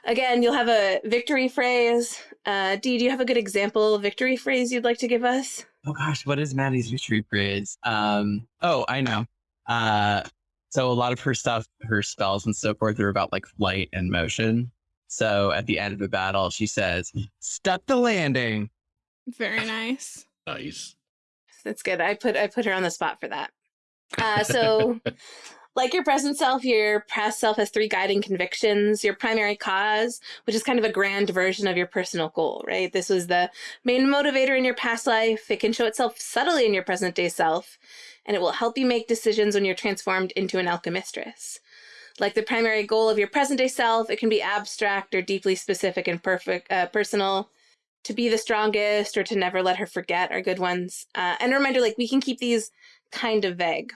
Again, you'll have a victory phrase. Uh, Dee, do you have a good example victory phrase you'd like to give us? Oh gosh, what is Maddie's victory phrase? Um, oh, I know. Uh, so a lot of her stuff, her spells and so forth, are about like flight and motion. So at the end of a battle, she says, "Stuck the landing." very nice Nice. That's good. I put I put her on the spot for that. Uh, so, like your present self, your past self has three guiding convictions. Your primary cause, which is kind of a grand version of your personal goal, right? This was the main motivator in your past life. It can show itself subtly in your present day self, and it will help you make decisions when you're transformed into an alchemistress. Like the primary goal of your present day self, it can be abstract or deeply specific and perfect, uh, personal to be the strongest or to never let her forget are good ones. Uh, and a reminder, like we can keep these kind of vague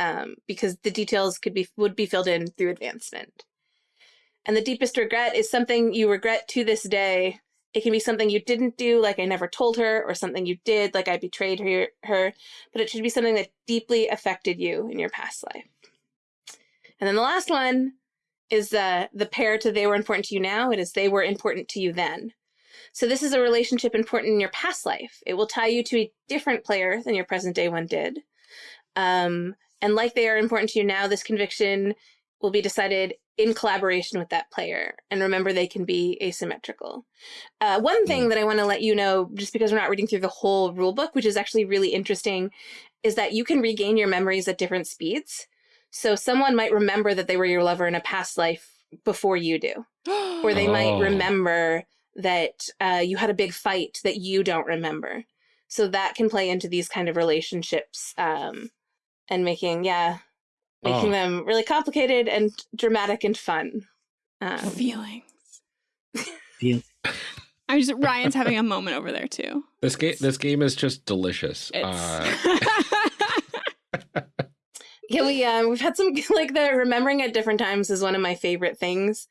um, because the details could be would be filled in through advancement. And the deepest regret is something you regret to this day. It can be something you didn't do, like I never told her, or something you did, like I betrayed her. Her, but it should be something that deeply affected you in your past life. And then the last one is uh, the pair to they were important to you now. It is they were important to you then. So this is a relationship important in your past life. It will tie you to a different player than your present day one did. Um, and like they are important to you now, this conviction will be decided in collaboration with that player. And remember, they can be asymmetrical. Uh, one thing that I want to let you know, just because we're not reading through the whole rule book, which is actually really interesting, is that you can regain your memories at different speeds. So someone might remember that they were your lover in a past life before you do or they might Oh. remember that uh, you had a big fight that you don't remember. So that can play into these kind of relationships um, and making, yeah, making Oh. them really complicated and dramatic and fun. Um, feelings Feel- i'm just ryan's having a moment over there too This game. This game is just delicious. Uh, yeah, we um, we've had some like the remembering at different times is one of my favorite things.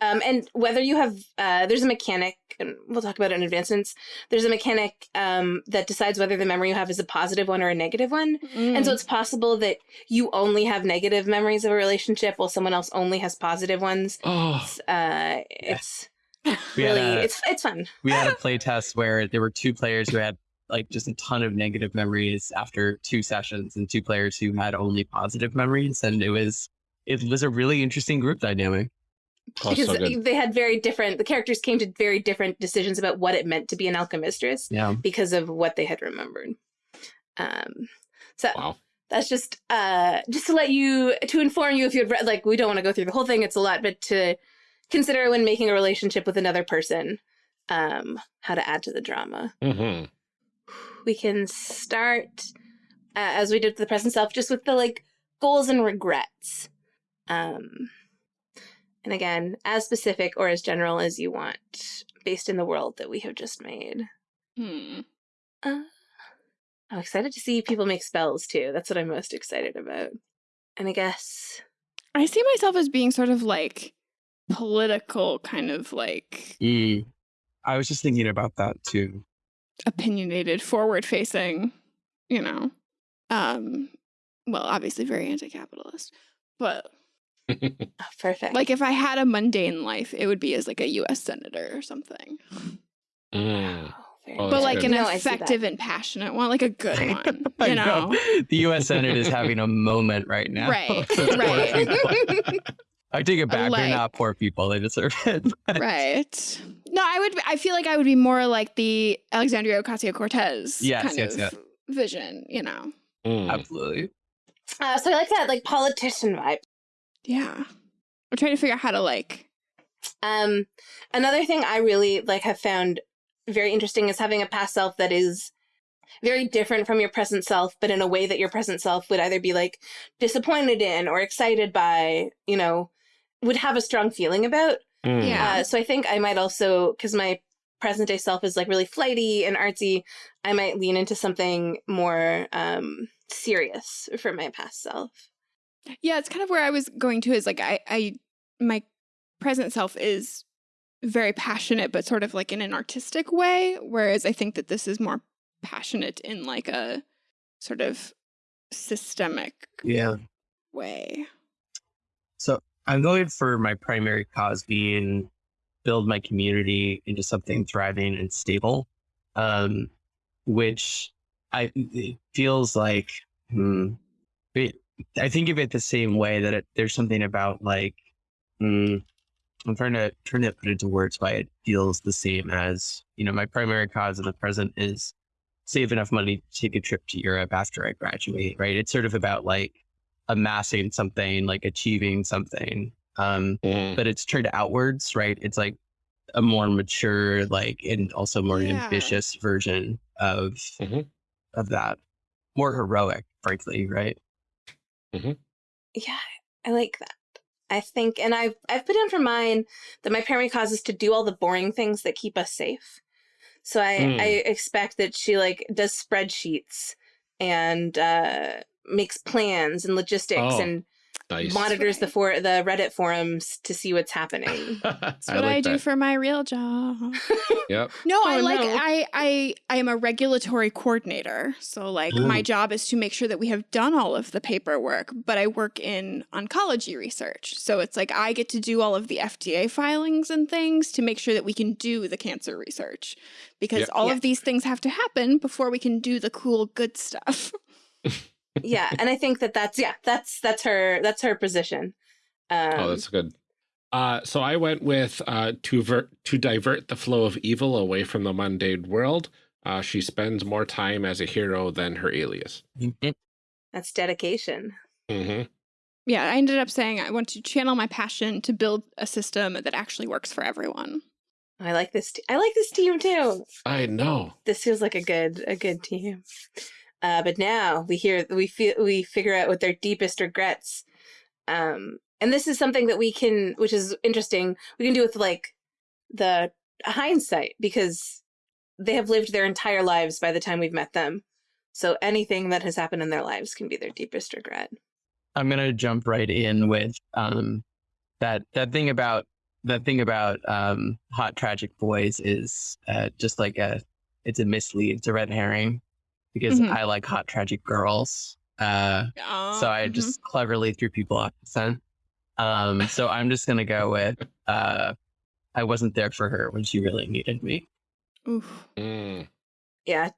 Um, and whether you have, uh, there's a mechanic, and we'll talk about it in advancements. There's a mechanic um, that decides whether the memory you have is a positive one or a negative one. And Mm. so it's possible that you only have negative memories of a relationship while someone else only has positive ones. Oh, It's, uh, it's really, a- it's it's fun. we had a play test where there were two players who had like just a ton of negative memories after two sessions and two players who had only positive memories and it was it was a really interesting group dynamic because so they had very different, the characters came to very different decisions about what it meant to be an alchemistress yeah. because of what they had remembered. Um, so Wow. that's just uh just to let you to inform you if you had read like we don't want to go through the whole thing it's a lot but to consider when making a relationship with another person um how to add to the drama. Hmm we can start uh, as we did with the present self just with the like goals and regrets. Um and again as specific or as general as you want based in the world that we have just made Hmm. uh, I'm excited to see people make spells too. That's what I'm most excited about. And I guess I see myself as being sort of like political, kind of like Mm. i was just thinking about that too opinionated, forward facing, you know. Um well, obviously very anti-capitalist. But oh, perfect. like if I had a mundane life, it would be as like a US senator or something. Mm. Oh, but like good. an No, I see that. effective and passionate one, like a good one. I You know. the us senate is having a moment right now Right, right. i take it back Like- they're not poor people they deserve it right. No, I would I feel like I would be more like the Alexandria Ocasio Cortez Yes, kind yes, of yes. vision, you know. Mm. absolutely uh, so I like that like politician vibe. Yeah. I'm trying to figure out how to like Um, another thing I really like have found very interesting is having a past self that is very different from your present self, but in a way that your present self would either be like disappointed in or excited by, you know, would have a strong feeling about. Mm. Yeah. Uh, so I think I might also, because my present day self is like really flighty and artsy, I might lean into something more um, serious for my past self. Yeah, it's kind of where I was going to is like I I my present self is very passionate but sort of like in an artistic way whereas I think that this is more passionate in like a sort of systemic yeah way. So I'm going for my primary cause being build my community into something thriving and stable, um, which I it feels like hmm, it, I think of it the same way that it, there's something about like hmm, I'm trying to trying to put it into words why it feels the same as you know my primary cause in the present is save enough money to take a trip to Europe after I graduate. Right? It's sort of about like amassing something, like achieving something. Um, Mm. but it's turned outwards, right? It's like a more mature, like, and also more Yeah. ambitious version of Mhm. of that. More heroic, frankly, right? Yeah, I like that. I think, and I've I've put in for mine that my primary cause is to do all the boring things that keep us safe. So I Mm. I expect that she like does spreadsheets and uh, makes plans and logistics Oh, and Nice. monitors the for the Reddit forums to see what's happening. That's what I, like do that. for my real job. Yep. No, oh, I Oh, like no. I I I am a regulatory coordinator. So like my job is to make sure that we have done all of the paperwork, but I work in oncology research. So it's like I get to do all of the FDA filings and things to make sure that we can do the cancer research. Because Yeah. all Yeah. of these things have to happen before we can do the cool good stuff. yeah, and I think that that's yeah that's that's her that's her position. Um, oh, that's good. Uh, so I went with uh, to ver- to divert the flow of evil away from the mundane world. Uh, she spends more time as a hero than her alias. that's dedication. hmm yeah, I ended up saying I want to channel my passion to build a system that actually works for everyone. I like this. I like this team too. I know. this feels like a good a good team. Uh, but now we hear we feel we figure out what their deepest regrets. Um, and this is something that we can, which is interesting. We can do with like the hindsight because they have lived their entire lives by the time we've met them. So anything that has happened in their lives can be their deepest regret. I'm gonna jump right in with um that that thing about the thing about um, hot tragic boys is uh, just like a it's a mislead, it's a red herring because Mhm. I like hot tragic girls. Uh, so I mhm. just cleverly threw people off the scent. Um, so I'm just gonna go with uh, I wasn't there for her when she really needed me. Oof. Mm. Yeah.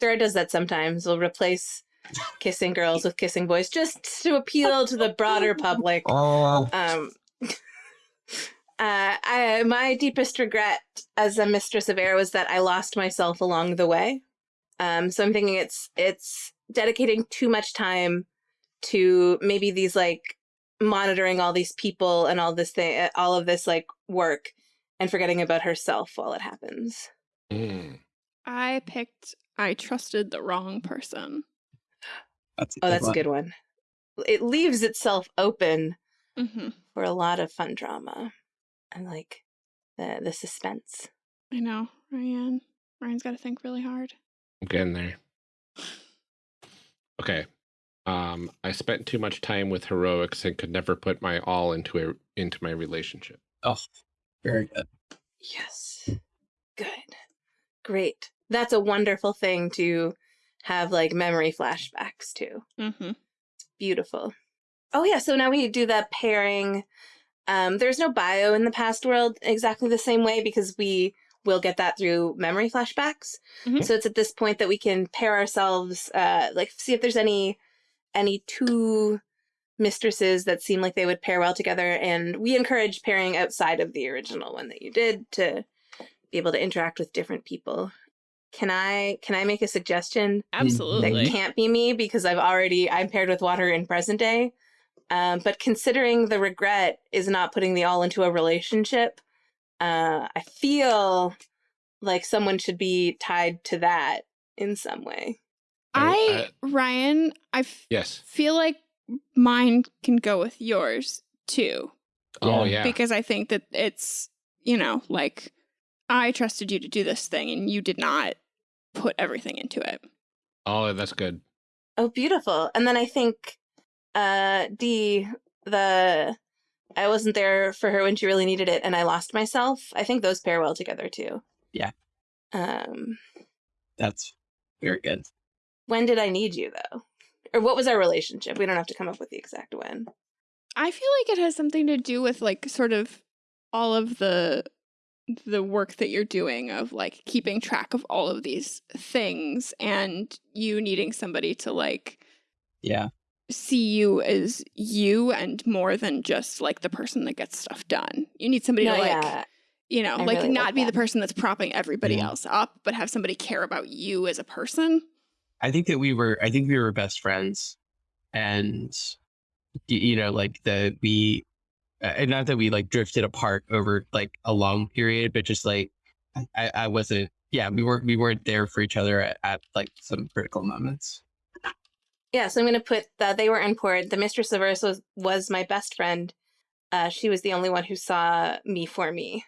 Dora does that sometimes. We'll replace kissing girls with kissing boys just to appeal to the broader public. Oh, Um, uh, I, my deepest regret as a mistress of air was that I lost myself along the way. Um, so I'm thinking it's it's dedicating too much time to maybe these like monitoring all these people and all this thing, all of this like work, and forgetting about herself while it happens. Mm. I picked. I trusted the wrong person. that's Oh, that's a good one. It leaves itself open hmm for a lot of fun drama and like the the suspense. I know, Ryan. Ryan's got to think really hard. I'm getting there. Okay. Um, I spent too much time with heroics and could never put my all into a into my relationship. Oh, very good. Yes. Good. Great. That's a wonderful thing to have like memory flashbacks to. Mm-hmm. It's Beautiful. Oh yeah, so now we do the pairing. Um, there's no bio in the past world exactly the same way because we will get that through memory flashbacks. Mhm. So it's at this point that we can pair ourselves, uh, like see if there's any any two mistresses that seem like they would pair well together. And we encourage pairing outside of the original one that you did to be able to interact with different people. Can I can I make a suggestion? Absolutely. that can't be me because I've already I'm paired with water in present day. Um, but considering the regret is not putting the all into a relationship, uh, I feel like someone should be tied to that in some way. I, Ryan, I f- yes. feel like mine can go with yours too. Oh Yeah. yeah. Because I think that it's, you know, like I trusted you to do this thing and you did not put everything into it. oh, that's good. Oh, beautiful. And then I think uh D the I wasn't there for her when she really needed it and I lost myself. I think those pair well together too. Yeah. Um That's very good. when did I need you though? Or what was our relationship? We don't have to come up with the exact when. I feel like it has something to do with like sort of all of the the work that you're doing of like keeping track of all of these things and you needing somebody to like Yeah. See you as you and more than just like the person that gets stuff done. You need somebody No, to like yeah. you know, I like really not like be the person that's propping everybody Yeah. else up, but have somebody care about you as a person. I think that we were I think we were best friends and you know like the we uh, and not that we like drifted apart over like a long period but just like I, I wasn't yeah we weren't we weren't there for each other at, at like some critical moments Yeah, so I'm going to put that they were in port. The Mistress of Earth was, was my best friend. Uh, she was the only one who saw me for me.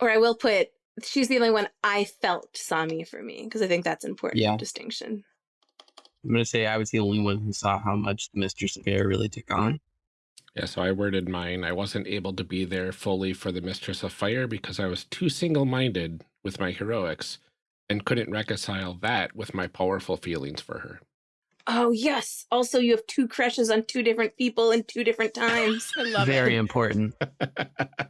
Or I will put, she's the only one I felt saw me for me, because I think that's important Yeah. distinction. I'm gonna say I was the only one who saw how much the Mistress of Air really took on Yeah, so I worded mine. I wasn't able to be there fully for the Mistress of Fire because I was too single minded with my heroics and couldn't reconcile that with my powerful feelings for her. Oh, yes. Also, you have two crushes on two different people in two different times. I love very it. important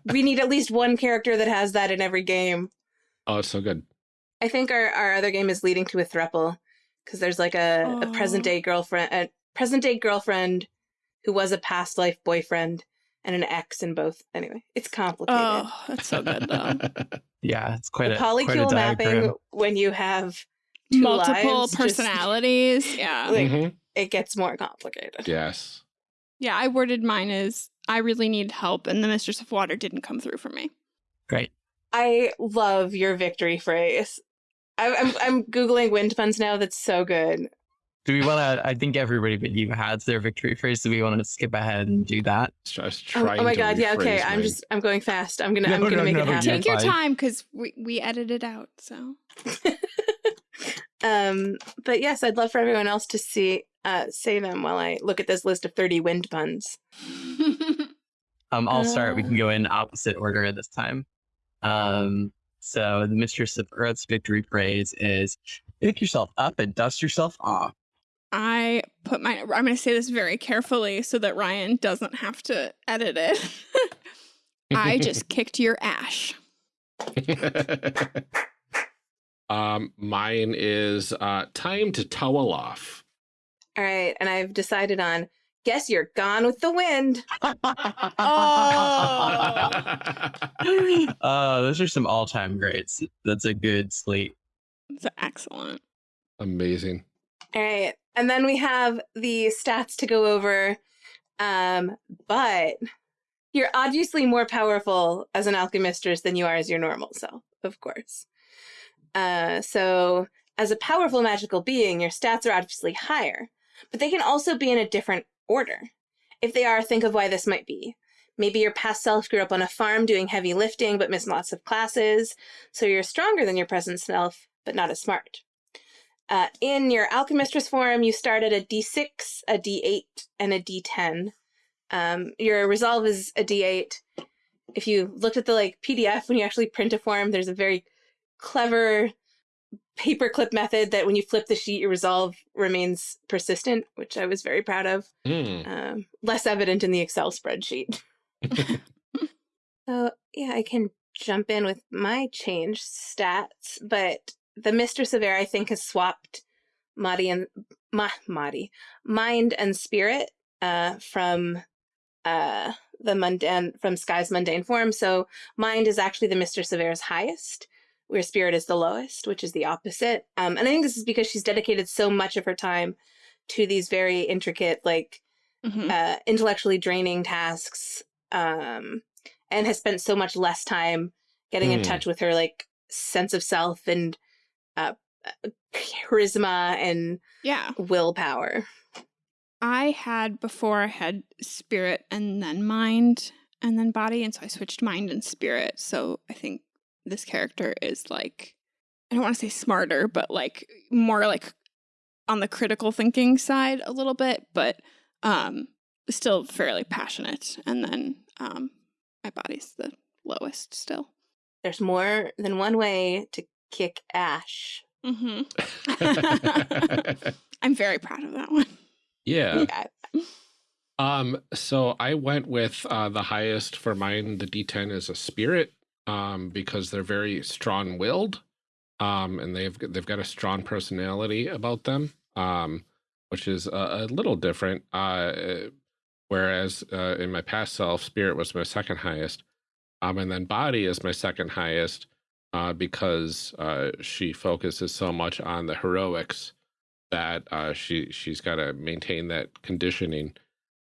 we need at least one character that has that in every game. oh, it's so good. I think our, our other game is leading to a thruple because there's like a, a Oh. present day girlfriend, a present day girlfriend who was a past life boyfriend and an ex in both. Anyway, it's complicated. Oh, that's so good though. yeah it's quite the a quite a polycule mapping when you have two Multiple lives, just- personalities. yeah. like- Mhm. it gets more complicated. Yes. Yeah, I worded mine as I really needed help and the Mistress of Water didn't come through for me. great I love your victory phrase. I, I'm I'm googling wind puns now. That's so good. do we want to I think everybody but you had their victory phrase do we want to skip ahead and do that So I Oh, oh my god! Yeah. Okay. rephrase I'm mine. just I'm going fast. I'm gonna No, I'm gonna no, make no, it no, happen. Take your time because we, we edited out. So um, but yes, I'd love for everyone else to see uh say them while I look at this list of 30 wind puns. Um, I'll start. We can go in opposite order at this time. Um, so the Mistress of Earth's victory phrase is pick yourself up and dust yourself off. I put my, I'm going to say this very carefully so that Ryan doesn't have to edit it. I just kicked your ash. Um, mine is uh, time to towel off. All right, and I've decided on guess you're gone with the wind. Oh, those are some all-time greats. That's a good slate. It's excellent. Amazing. All right, and then we have the stats to go over. Um, but you're obviously more powerful as an alchemistress than you are as your normal self, of course. Uh, so as a powerful magical being, your stats are obviously higher, but they can also be in a different order. If they are, think of why this might be. Maybe your past self grew up on a farm doing heavy lifting but missed lots of classes, so you're stronger than your present self, but not as smart. Uh, in your alchemistress form, you start at a d6, a d8, and a d10. Um, your resolve is a d8. If you looked at the like PDF when you actually print a form, there's a very clever paperclip method that when you flip the sheet, your resolve remains persistent, which I was very proud of. Hmm. Um, less evident in the Excel spreadsheet. So yeah, I can jump in with my change stats, but the Mistress of Air I think has swapped Madi and Ma, Madi, mind and spirit uh, from uh, the mundane from Sky's mundane form. So mind is actually the Mistress of Air's highest, where spirit is the lowest, which is the opposite. Um, and I think this is because she's dedicated so much of her time to these very intricate, like Mhm. uh, intellectually draining tasks um, and has spent so much less time getting in Hmm. touch with her like sense of self and uh, uh, charisma and Yeah. willpower. I had before I had spirit and then mind and then body, and so I switched mind and spirit. So I think this character is like I don't want to say smarter, but like more like on the critical thinking side a little bit, but um still fairly passionate. And then um my body's the lowest still. There's more than one way to kick Ash. Mm -hmm. I'm very proud of that one. yeah. Yeah. Um, so I went with uh, the highest for mine. The D10 is a spirit, um, because they're very strong-willed, um, and they've they've got a strong personality about them, um, which is a, a little different. Uh, whereas uh, in my past self, spirit was my second highest, um, and then body is my second highest, uh, because uh, she focuses so much on the heroics that uh, she she's got to maintain that conditioning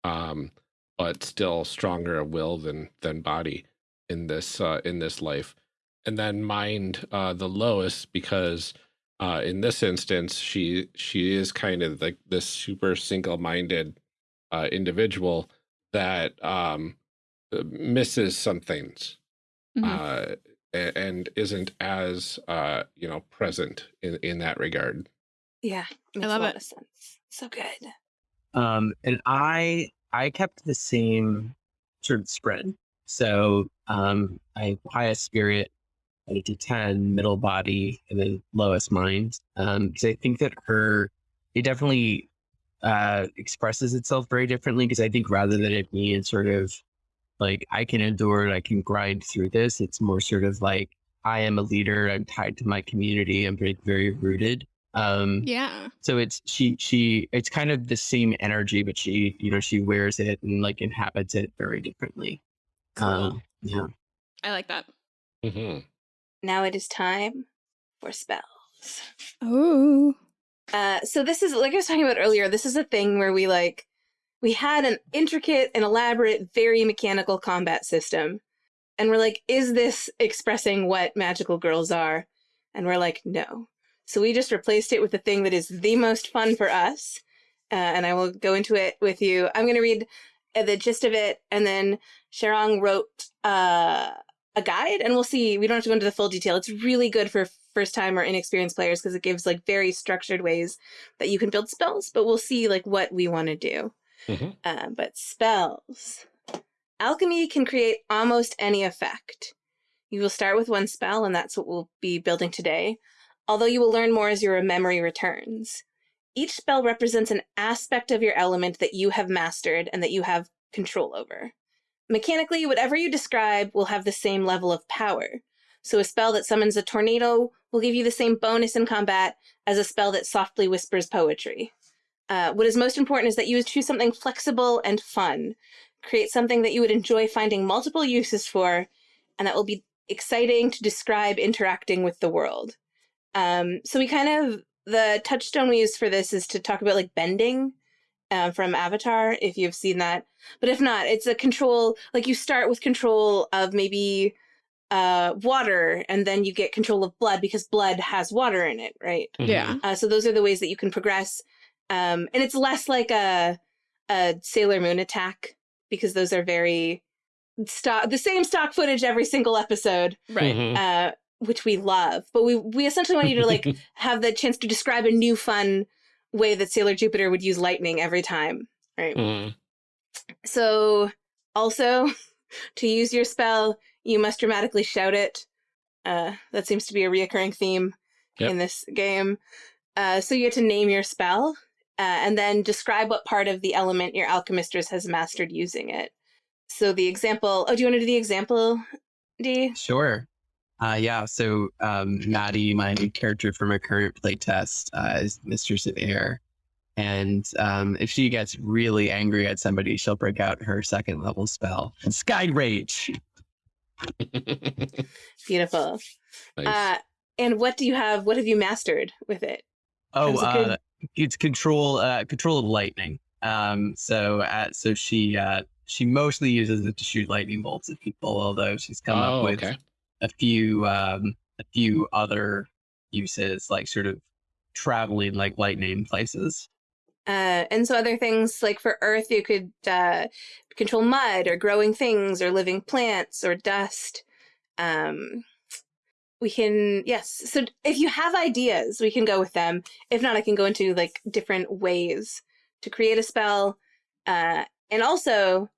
um, but still stronger of will than than body in this uh, in this life. And then mind uh, the lowest because uh, in this instance she she is kind of like this super single minded uh, individual that um, uh, misses some things Mhm. uh, a- and isn't as uh, you know present in in that regard. Yeah. Makes love a lot it. of sense. So good. Um, and I I kept the same sort of spread. So um, I highest spirit, eight to ten, middle body, and then lowest mind. Um, because I think that her it definitely uh expresses itself very differently. Because I think rather than it being sort of like I can endure it, I can grind through this. It's more sort of like I am a leader. I'm tied to my community. I'm very very rooted. Um, Yeah. so it's she she it's kind of the same energy, but she you know she wears it and like inhabits it very differently. Cool. Um, yeah. I like that. hmm Now it is time for spells. Oh. Uh, so this is like I was talking about earlier. This is a thing where we like we had an intricate and elaborate, very mechanical combat system, and we're like, is this expressing what magical girls are? And we're like, no. So we just replaced it with the thing that is the most fun for us. Uh, and I will go into it with you. I'm going to read the gist of it, and then Sharang wrote uh, a guide, and we'll see. We don't have to go into the full detail. It's really good for first time or inexperienced players because it gives like very structured ways that you can build spells. But we'll see like what we want to do. Mhm. Uh, but spells. alchemy can create almost any effect. You will start with one spell, and that's what we'll be building today, although you will learn more as your memory returns. Each spell represents an aspect of your element that you have mastered and that you have control over. Mechanically, whatever you describe will have the same level of power. So a spell that summons a tornado will give you the same bonus in combat as a spell that softly whispers poetry. Uh, what is most important is that you choose something flexible and fun. Create something that you would enjoy finding multiple uses for, and that will be exciting to describe interacting with the world. Um, so we kind of the touchstone we use for this is to talk about like bending um, from Avatar, if you've seen that. But if not, it's a control, like you start with control of maybe uh, water, and then you get control of blood because blood has water in it, right? Mm-hmm. Yeah. Uh, so those are the ways that you can progress. Um, and it's less like a, a Sailor Moon attack because those are very stock, the same stock footage every single episode Right. Mhm. uh, which we love. But we we essentially want you to like have the chance to describe a new fun way that Sailor Jupiter would use lightning every time. Right. Mhm. So also to use your spell, you must dramatically shout it. Uh, that seems to be a reoccurring theme Yep. in this game. Uh, so you get to name your spell uh, and then describe what part of the element your alchemistress has mastered using it. So the example. Oh, do you want to do the example, D? Sure. Uh, yeah, so um, Maddie, my new character from a current playtest, uh, is Mistress of Air. And um, if she gets really angry at somebody, she'll break out her second level spell, Sky Rage. Beautiful. Nice. Uh, and what do you have? What have you mastered with it? Oh, it good? uh, it's control uh, control of lightning. Um, so uh, so she uh, she mostly uses it to shoot lightning bolts at people, although she's come oh, up with okay. A few um, a few other uses, like sort of traveling like lightning places. Uh, and so other things like for Earth, you could uh, control mud or growing things or living plants or dust. Um, we can yes. So if you have ideas, we can go with them. If not, I can go into like different ways to create a spell. Uh, and also,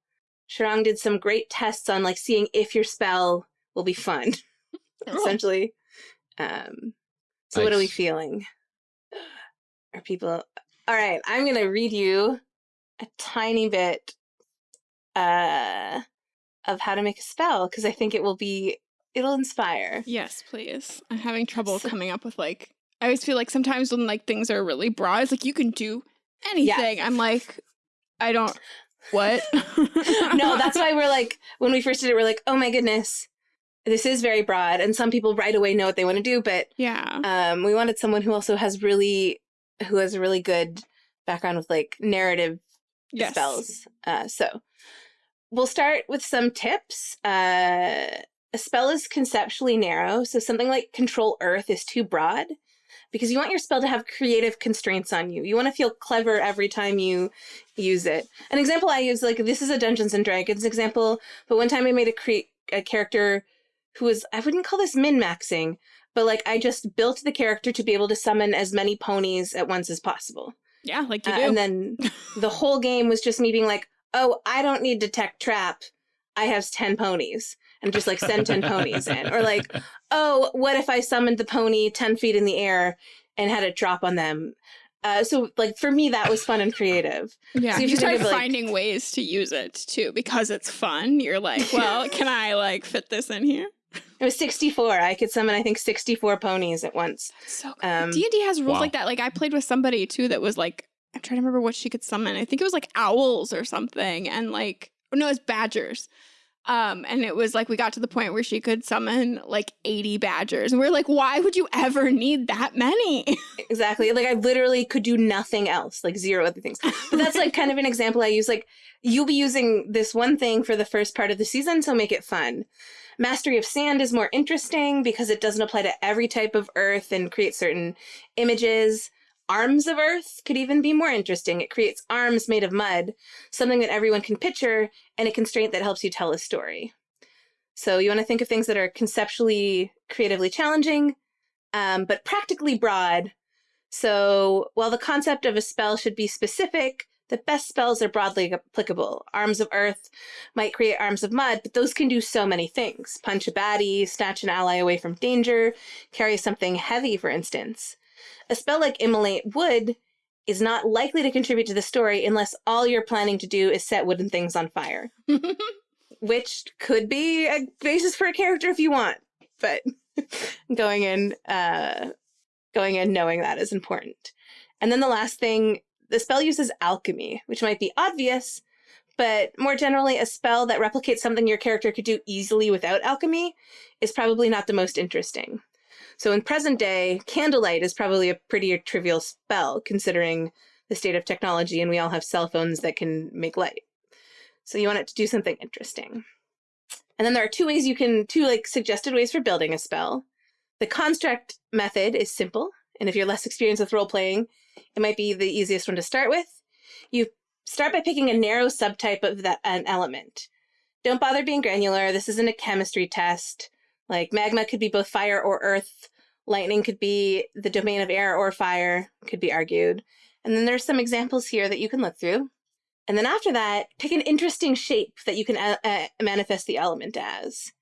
Sharang did some great tests on like seeing if your spell will be fun. essentially. Um, so what are we feeling? Are people all right? I'm gonna read you a tiny bit uh, of how to make a spell because I think it will be it'll inspire. Yes, please. I'm having trouble So- coming up with like. I always feel like sometimes when like things are really broad, it's like you can do anything. I'm like, I don't. What? no, that's why we're like when we first did it, we're like, oh my goodness, this is very broad, and some people right away know what they want to do, but Yeah. um, we wanted someone who also has really who has a really good background with like narrative Yes. spells. Uh, so we'll start with some tips. Uh, a spell is conceptually narrow, so something like Control Earth is too broad because you want your spell to have creative constraints on you. You want to feel clever every time you use it. An example I use, like this is a Dungeons and Dragons example, but one time I made a cre- a character who was I wouldn't call this min maxing, but like I just built the character to be able to summon as many ponies at once as possible. Yeah, like you Uh, do. and then the whole game was just me being like, oh, I don't need detect trap. I have 10 ponies and just like send 10 ponies in. Or like, oh, what if I summoned the pony 10 feet in the air and had it drop on them? Uh, so like for me, that was fun and creative. yeah, so you you start of, like- finding ways to use it too because it's fun. You're like, well, can I like fit this in here? It was 64. I could summon, I think, 64 ponies at once. So good. Um, D and D has rules wow. like that. Like I played with somebody too that was like, I'm trying to remember what she could summon. I think it was like owls or something, and like no, it's badgers. Um, and it was like we got to the point where she could summon like 80 badgers, and we are like, why would you ever need that many? Exactly. Like I literally could do nothing else, like zero other things. But that's like kind of an example I use. Like you'll be using this one thing for the first part of the season, so make it fun. Mastery of Sand is more interesting because it doesn't apply to every type of earth and create certain images. Arms of Earth could even be more interesting. It creates arms made of mud, something that everyone can picture, and a constraint that helps you tell a story. So you want to think of things that are conceptually, creatively challenging, um, but practically broad. So while the concept of a spell should be specific, The best spells are broadly applicable. Arms of Earth might create Arms of Mud, but those can do so many things. Punch a baddie, snatch an ally away from danger, carry something heavy, for instance. A spell like Immolate Wood is not likely to contribute to the story unless all you're planning to do is set wooden things on fire. which could be a basis for a character if you want, but going in uh going in knowing that is important. And then the last thing, the spell uses alchemy, which might be obvious, but more generally, a spell that replicates something your character could do easily without alchemy is probably not the most interesting. So in present day, candlelight is probably a pretty trivial spell considering the state of technology, and we all have cell phones that can make light. So you want it to do something interesting. And then there are two ways you can, two like suggested ways for building a spell. The construct method is simple, and if you're less experienced with role playing, it might be the easiest one to start with. You start by picking a narrow subtype of that an element. Don't bother being granular. This isn't a chemistry test. Like magma could be both fire or earth. Lightning could be the domain of air or fire, could be argued. And then there's some examples here that you can look through. And then after that, pick an interesting shape that you can uh, uh manifest the element as.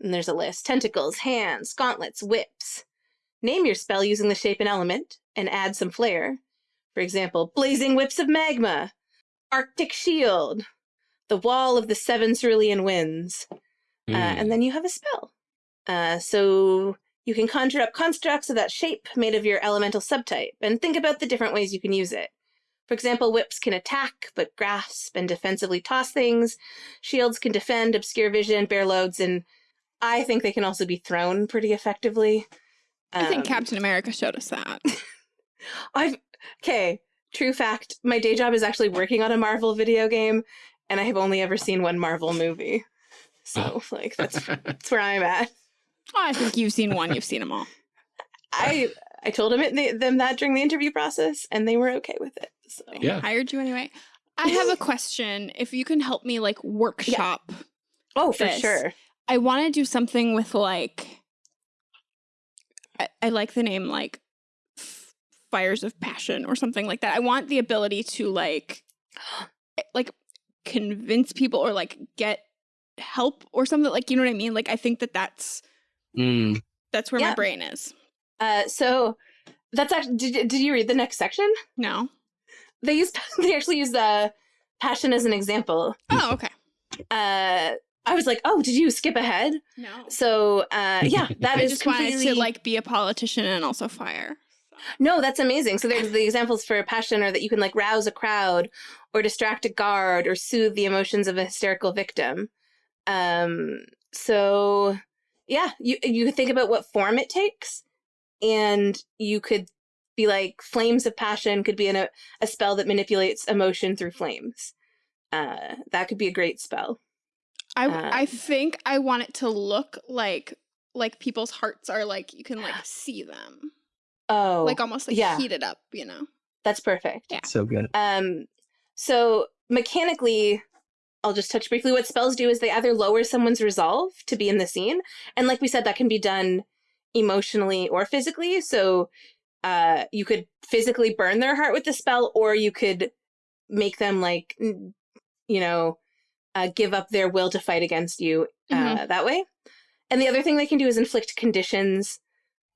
And there's a list tentacles, hands, gauntlets, whips. Name your spell using the shape and element and add some flair. For example, blazing whips of magma, Arctic shield, the wall of the seven cerulean winds. Mm. Uh, and hmm. then you have a spell. Uh, so you can conjure up constructs of that shape made of your elemental subtype and think about the different ways you can use it. For example, whips can attack, but grasp and defensively toss things. Shields can defend, obscure vision, bear loads, and I think they can also be thrown pretty effectively. I think um, Captain America showed us that. I've okay. True fact. My day job is actually working on a Marvel video game, and I have only ever seen one Marvel movie. So, like, that's that's where I'm at. Oh, I think you've seen one. You've seen them all. I I told them, it them that during the interview process, and they were okay with it. So. Yeah, hired you anyway. I have a question. If you can help me, like workshop. Yeah. Oh, for this. sure. I want to do something with like. I, I like the name like fires of passion or something like that. I want the ability to like, like convince people or like get help or something like you know what I mean. Like I think that that's mm. that's where yeah. my brain is. Uh, so that's actually did, did you read the next section? No. They used they actually use the passion as an example. Oh, okay. Uh I was like, "Oh, did you skip ahead?" No. So, uh yeah, that I is just completely... wanted to like be a politician and also fire. No, that's amazing. So there's the examples for passion are that you can like rouse a crowd or distract a guard or soothe the emotions of a hysterical victim. Um so yeah, you you could think about what form it takes and you could be like flames of passion could be in a, a spell that manipulates emotion through flames uh that could be a great spell i um, i think i want it to look like like people's hearts are like you can like see them oh like almost like yeah. heated up you know that's perfect yeah so good um so mechanically I'll just touch briefly. What spells do is they either lower someone's resolve to be in the scene, and like we said, that can be done emotionally or physically. So uh, you could physically burn their heart with the spell, or you could make them like, you know, uh, give up their will to fight against you uh, mm-hmm. that way. And the other thing they can do is inflict conditions.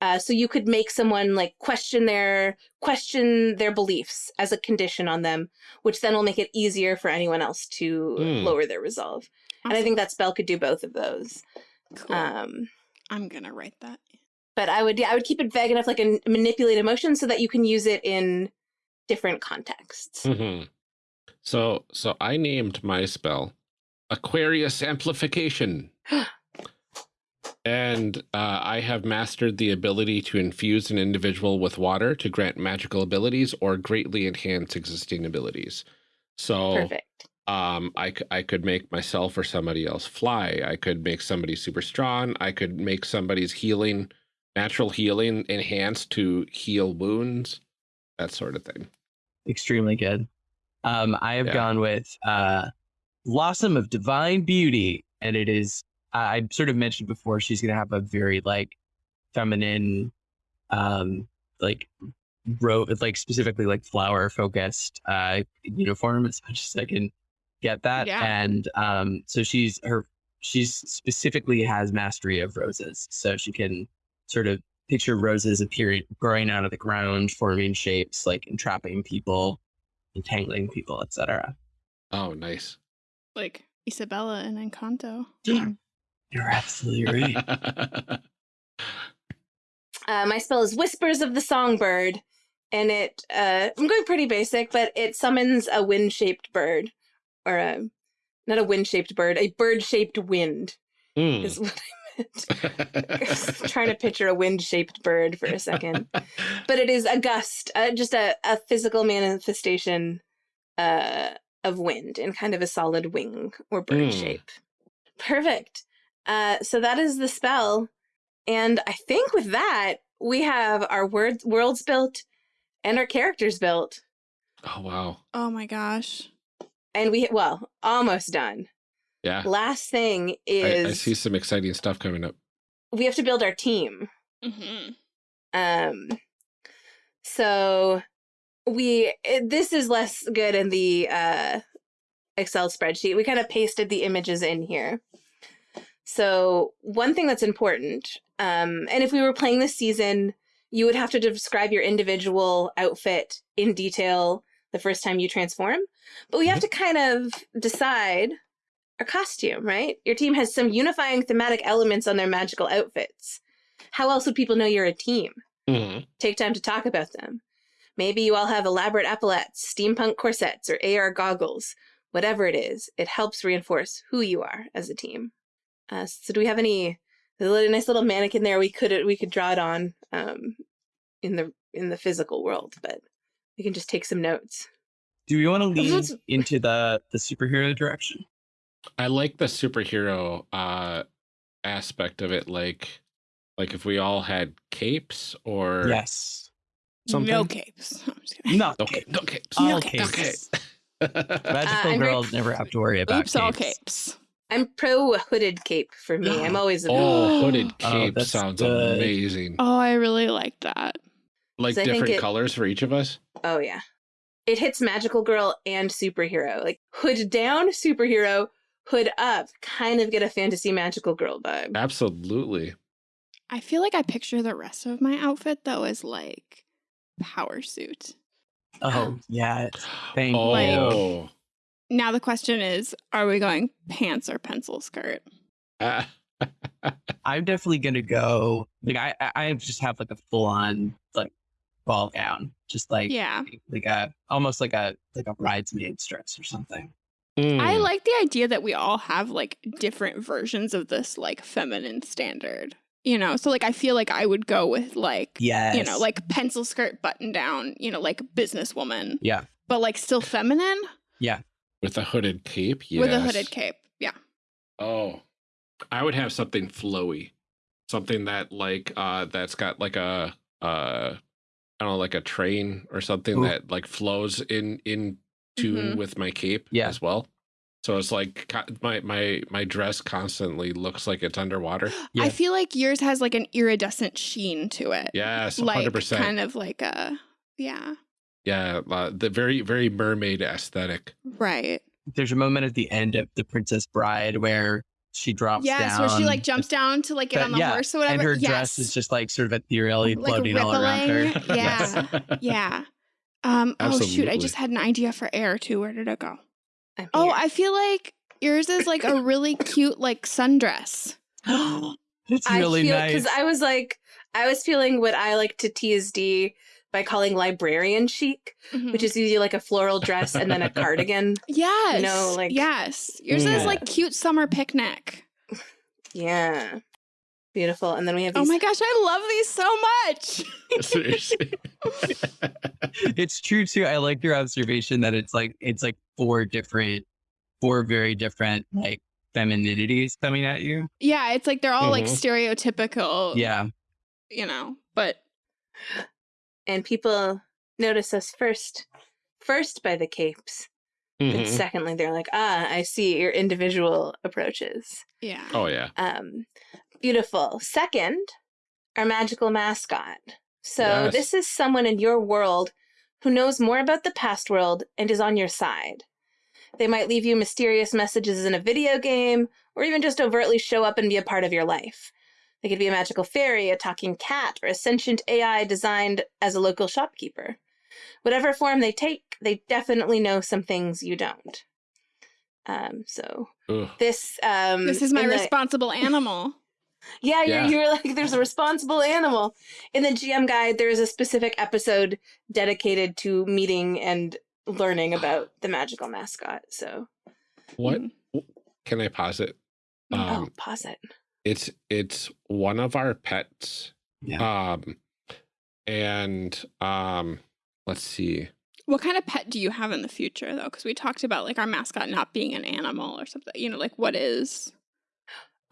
Uh, so you could make someone like question their question their beliefs as a condition on them, which then will make it easier for anyone else to mm. lower their resolve. Awesome. And I think that spell could do both of those. Cool. Um, I'm gonna write that but I would yeah, I would keep it vague enough like a manipulate emotion so that you can use it in different contexts. Mm -hmm. So so I named my spell Aquarius Amplification. and uh, I have mastered the ability to infuse an individual with water to grant magical abilities or greatly enhance existing abilities. So Perfect. Um, I, I could make myself or somebody else fly. I could make somebody super strong. I could make somebody's healing natural healing enhanced to heal wounds, that sort of thing. Extremely good. Um, I have yeah. gone with uh, Blossom of Divine Beauty, and it is I sort of mentioned before she's going to have a very like feminine, um, like ro- like specifically like flower focused uh uniform as much as I can get that. Yeah. And um so she's her she's specifically has mastery of roses. So she can sort of picture roses appearing growing out of the ground, forming shapes, like entrapping people, entangling people, etc. Oh, nice. Like Isabella and Encanto. You're absolutely right. Uh, my spell is Whispers of the Songbird, and it uh, I'm going pretty basic, but it summons a wind-shaped bird, or a not a wind-shaped bird, a bird-shaped wind Hmm. is what I meant. I trying to picture a wind-shaped bird for a second, but it is a gust, uh, just a, a physical manifestation uh, of wind in kind of a solid wing or bird Hmm. shape. Perfect. Uh, so that is the spell. And I think with that, we have our words, worlds built and our characters built. oh, wow. Oh my gosh. And we, well, almost done. Yeah. Last thing is I see some exciting stuff coming up. we have to build our team. hmm Um, so we it, this is less good in the uh, Excel spreadsheet. We kind of pasted the images in here. So one thing that's important, um, and if we were playing this season, you would have to describe your individual outfit in detail the first time you transform. But we have to kind of decide our costume, right? Your team has some unifying thematic elements on their magical outfits. How else would people know you're a team? Mhm. Take time to talk about them. Maybe you all have elaborate epaulets, steampunk corsets, or AR goggles. Whatever it is, it helps reinforce who you are as a team. Uh, so, do we have any? There's a little- nice little mannequin there. We could we could draw it on um, in the in the physical world, but we can just take some notes. Do we want to lean Let's- into the the superhero direction? I like the superhero uh aspect of it like like if we all had capes or Yes. something. No capes. I'm just kidding. Not Okay, capes. no capes. All No capes. capes. Okay. Magical I'm very- girls never have to worry about Oops, all capes. Capes. I'm pro hooded cape for me. I'm always a oh, hooded Oh, cape that's sounds good. amazing. Oh, I really like that. Like So different it- colors for each of us. Oh yeah. It hits magical girl and superhero. Like hood down, superhero, hood up. Kind of get a fantasy magical girl vibe. Absolutely. I feel like I picture the rest of my outfit though as like power suit. Oh, yeah. Thank oh. Now the question is, are we going pants or pencil skirt? Ah. I'm definitely gonna go. Like I, I- I just have like a full on like ball gown, just like Yeah. like a almost like a like a bridesmaid's dress or something. I Mm. like the idea that we all have like different versions of this like feminine standard. You know, so like I feel like I would go with like Yes. you know, like pencil skirt button down, you know, like businesswoman, yeah, but like still feminine with a hooded cape. Yes. with a hooded cape. Yeah. Oh, I would have something flowy, something that like uh that's got like a uh I don't know like a train or something Ooh. that like flows in in tune Mhm. with my cape Yeah. as well. So it's like my my my dress constantly looks like it's underwater. Yeah. I feel like yours has like an iridescent sheen to it. Yes, Like hundred percent. kind of like a yeah. Yeah, uh, the very very mermaid aesthetic. Right. there's a moment at the end of The Princess Bride where she drops Yes, down. where she like jumps down to like get That- on the yeah, horse or whatever. and her yes. dress is just like sort of ethereally Like floating all around her. rippling. Yes. Yeah. yeah. Um oh shoot, I just had an idea for air too. Where did it go? Oh. I feel like yours is like a really cute like sundress. it's I really feel nice. because I was like, I was feeling what I like to TSD by calling librarian chic, Mhm. which is usually like a floral dress and then a cardigan. yes. No, like- yes. Yours is Mm. like cute summer picnic. Yeah, beautiful. And then we have Oh my gosh, I love these so much. It's true too. I like your observation that it's like it's like four different, four very different like femininities coming at you. Yeah, it's like they're all like Mhm. stereotypical. Yeah, You know, but and people notice us first, first by the capes, and Mhm. secondly they're like, ah, I see your individual approaches. yeah. Oh yeah. Um, beautiful. Second, our magical mascot. So Yes. this is someone in your world who knows more about the past world and is on your side. They might leave you mysterious messages in a video game, or even just overtly show up and be a part of your life. They could be a magical fairy, a talking cat, or a sentient AI designed as a local shopkeeper. Whatever form they take, they definitely know some things you don't. Um, so Ugh. this um, This is my in the- responsible animal. yeah, you're, Yeah. you're like, there's a responsible animal. In the GM guide, there is a specific episode dedicated to meeting and learning about the magical mascot. So, What Mhm. can I pause it? oh, Um, pause it. It's it's one of our pets. Yeah. Um, and um, let's see. What kind of pet do you have in the future, though? Because we talked about like our mascot not being an animal or something. You know, like what is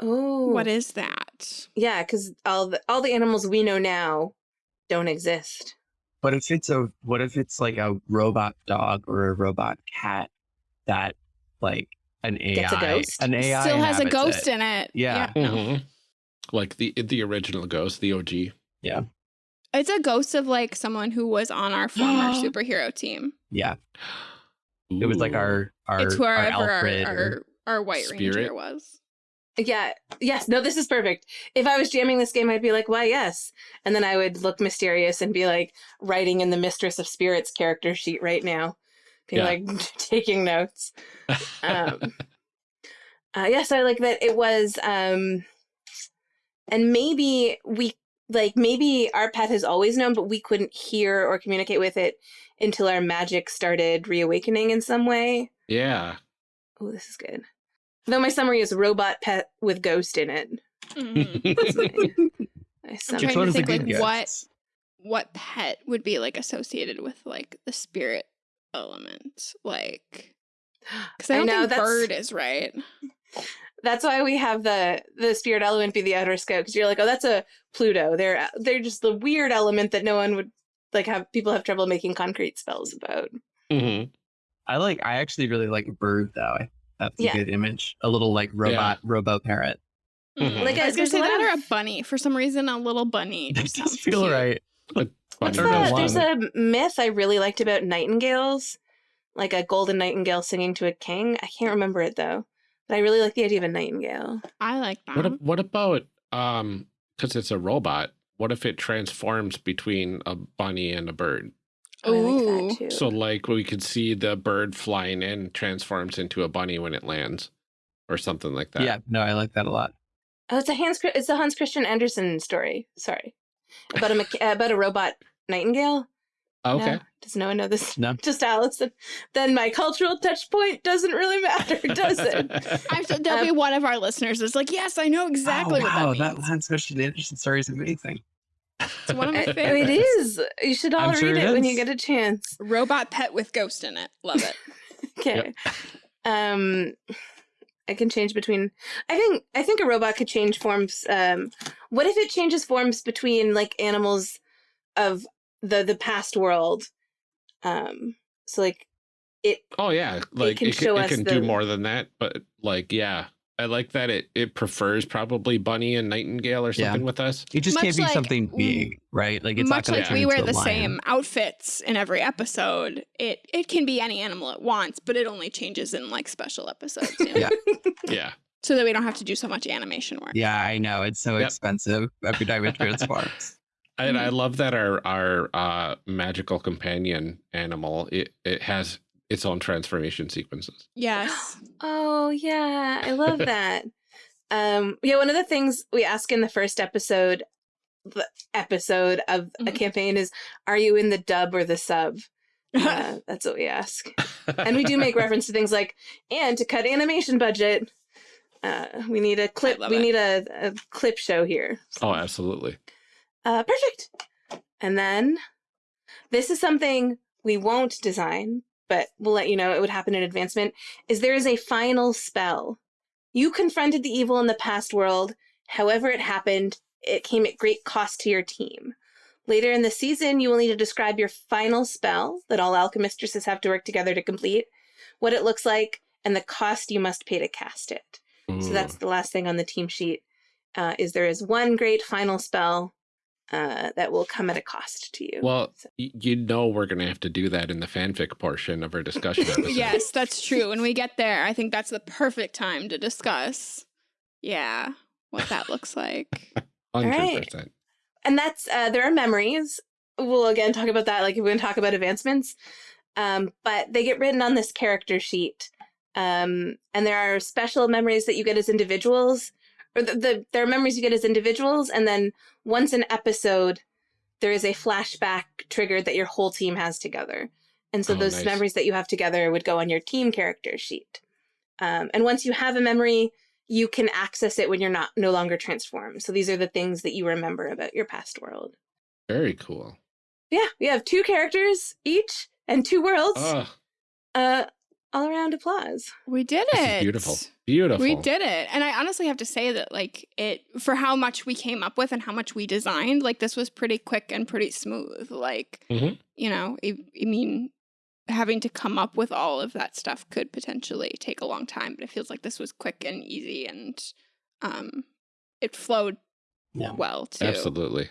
Oh, what is that? Yeah, because all the all the animals we know now don't exist. But if it's a what if it's like a robot dog or a robot cat that like an AI Gets a ghost? an AI Still has a ghost it. in it. Yeah. no. Mhm. Like the the original ghost, the OG. Yeah, it's a ghost of like someone who was on our former superhero team. Yeah. It was like our our, it's our whoever our, Alfred our, or- our, White Ranger Spirit? was. Yeah. Yes. No, this is perfect. If I was jamming this game, I'd be like, why, yes. And then I would look mysterious and be like writing in the Mistress of Spirits character sheet right now, be Yeah. like taking notes. Um, uh, yes, I like that it was, um, and maybe we, like, maybe our pet has always known, but we couldn't hear or communicate with it until our magic started reawakening in some way. yeah. Oh, this is good. Though my summary is robot pet with ghost in it. That's my, my I'm trying to one is a think, good like, what- what pet would be like associated with like the spirit element? Like, because I I don't know, think bird is right. That's why we have the the spirit element be the outer scope because you're like, oh, that's a Pluto. They're they're just the weird element that no one would like have people have trouble making concrete spells about. Mm -hmm. I like I actually really like bird though. I- That's a Yeah. good image. A little like robot robo parrot. Mhm. Like Like, I was gonna say a lot that or a bunny. For some reason, a little bunny It just does sounds feel cute. right. What's that? the There's a myth I really liked about nightingales, like a golden nightingale singing to a king. I can't remember it though, but I really like the idea of a nightingale. I like that. What what about um because it's a robot? What if it transforms between a bunny and a bird? Oh, I like that too. So like we could see the bird flying in transforms into a bunny when it lands, or something like that. Yeah, no, I like that a lot. Oh, it's a Hans. It's a Hans Christian Andersen story. Sorry, about a mecha- about a robot nightingale. Okay. No? Does no one know this? No. Just Allison. Then my cultural touch point doesn't really matter, does it? I'm sure there'll be one of our listeners that's like, yes, I know exactly oh, wow, that that means. Hans Christian Andersen story is amazing. It's one of my I- favorites. it is. You should all I'm read sure it, it when you get a chance. Robot pet with ghost in it. Love it. Okay. Um, I can change between. I think I think a robot could change forms. Um, what if it changes forms between like animals of the the past world? Um, so like it Oh yeah, like can it can, it can the- do more than that, but like yeah, I like that it it prefers probably bunny and nightingale or Yeah. something with us. It just Much can't be like- something big, right? Like it's Much not going like to we wear into the a lion. same outfits in every episode, it it can be any animal it wants, but it only changes in like special episodes. you know? Yeah. Yeah. So that we don't have to do so much animation work. Yeah, I know. It's so Yep. expensive every time it transforms. And Mm-hmm. I love that our our uh, magical companion animal it it has its own transformation sequences. Yes. Oh yeah, I love that. um, yeah, one of the things we ask in the first episode, the episode of a Mhm. campaign is, "Are you in the dub or the sub?" Uh, that's what we ask, and we do make reference to things like, "And to cut animation budget, uh, we need a clip. We it. need a, a clip show here." oh, absolutely. Uh, perfect. And then this is something we won't design, but we'll let you know it would happen in advancement. Is there is a final spell. You confronted the evil in the past world. However, it happened, it came at great cost to your team. Later in the season, you will need to describe your final spell that all alchemistresses have to work together to complete, what it looks like, and the cost you must pay to cast it. So that's the last thing on the team sheet. Uh, is there is one great final spell uh, that will come at a cost to you. Well, So- you know we're going to have to do that in the fanfic portion of our discussion yes, that's true. When we get there, I think that's the perfect time to discuss, yeah, what that looks like. 100%. and that's uh, there are memories. We'll again talk about that. Like we're going to talk about advancements, um, but they get written on this character sheet, um, and there are special memories that you get as individuals, or the, the there are memories you get as individuals, and then once an episode, there is a flashback triggered that your whole team has together, and so Oh, those nice. memories that you have together would go on your team character sheet. Um, and once you have a memory, you can access it when you're not no longer transformed. So these are the things that you remember about your past world. Very cool. Yeah, we have two characters each and two worlds. Oh, Uh, all around applause. We did this it. is beautiful. Beautiful. We did it. And I honestly have to say that like it for how much we came up with and how much we designed, like this was pretty quick and pretty smooth. Like, Mhm. you know, I, I mean having to come up with all of that stuff could potentially take a long time, but it feels like this was quick and easy and um it flowed Yeah. well too. Absolutely.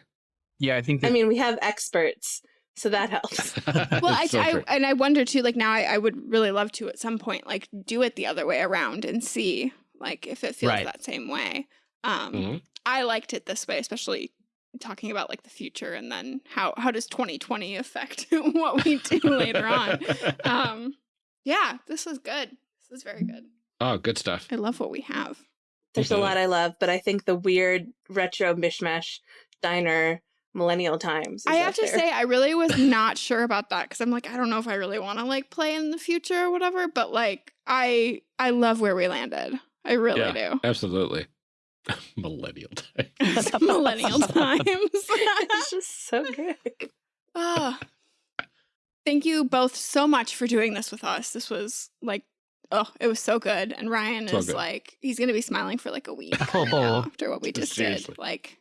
Yeah, I think I mean, we have experts, so that helps. Well, I, So I and I wonder too. Like now, I, I would really love to at some point, like do it the other way around and see, like if it feels Right. that same way. Um, Mhm. I liked it this way, especially talking about like the future and then how how does 2020 affect what we do later on. Um, yeah, this was good. This was very good. oh, good stuff. I love what we have. There's a Mhm. lot I love, but I think the weird retro mishmash diner millennial times. I have to there. say, I really was not sure about that because I'm like, I don't know if I really want to like play in the future or whatever. But like, I I love where we landed. I really Yeah. do. Absolutely. Millennial times. Millennial times. it's just so good. Ah. Thank you both so much for doing this with us. This was like, oh, it was so good. And Ryan So is good. like, he's gonna be smiling for like a week Oh. after what we just Seriously. did. Like,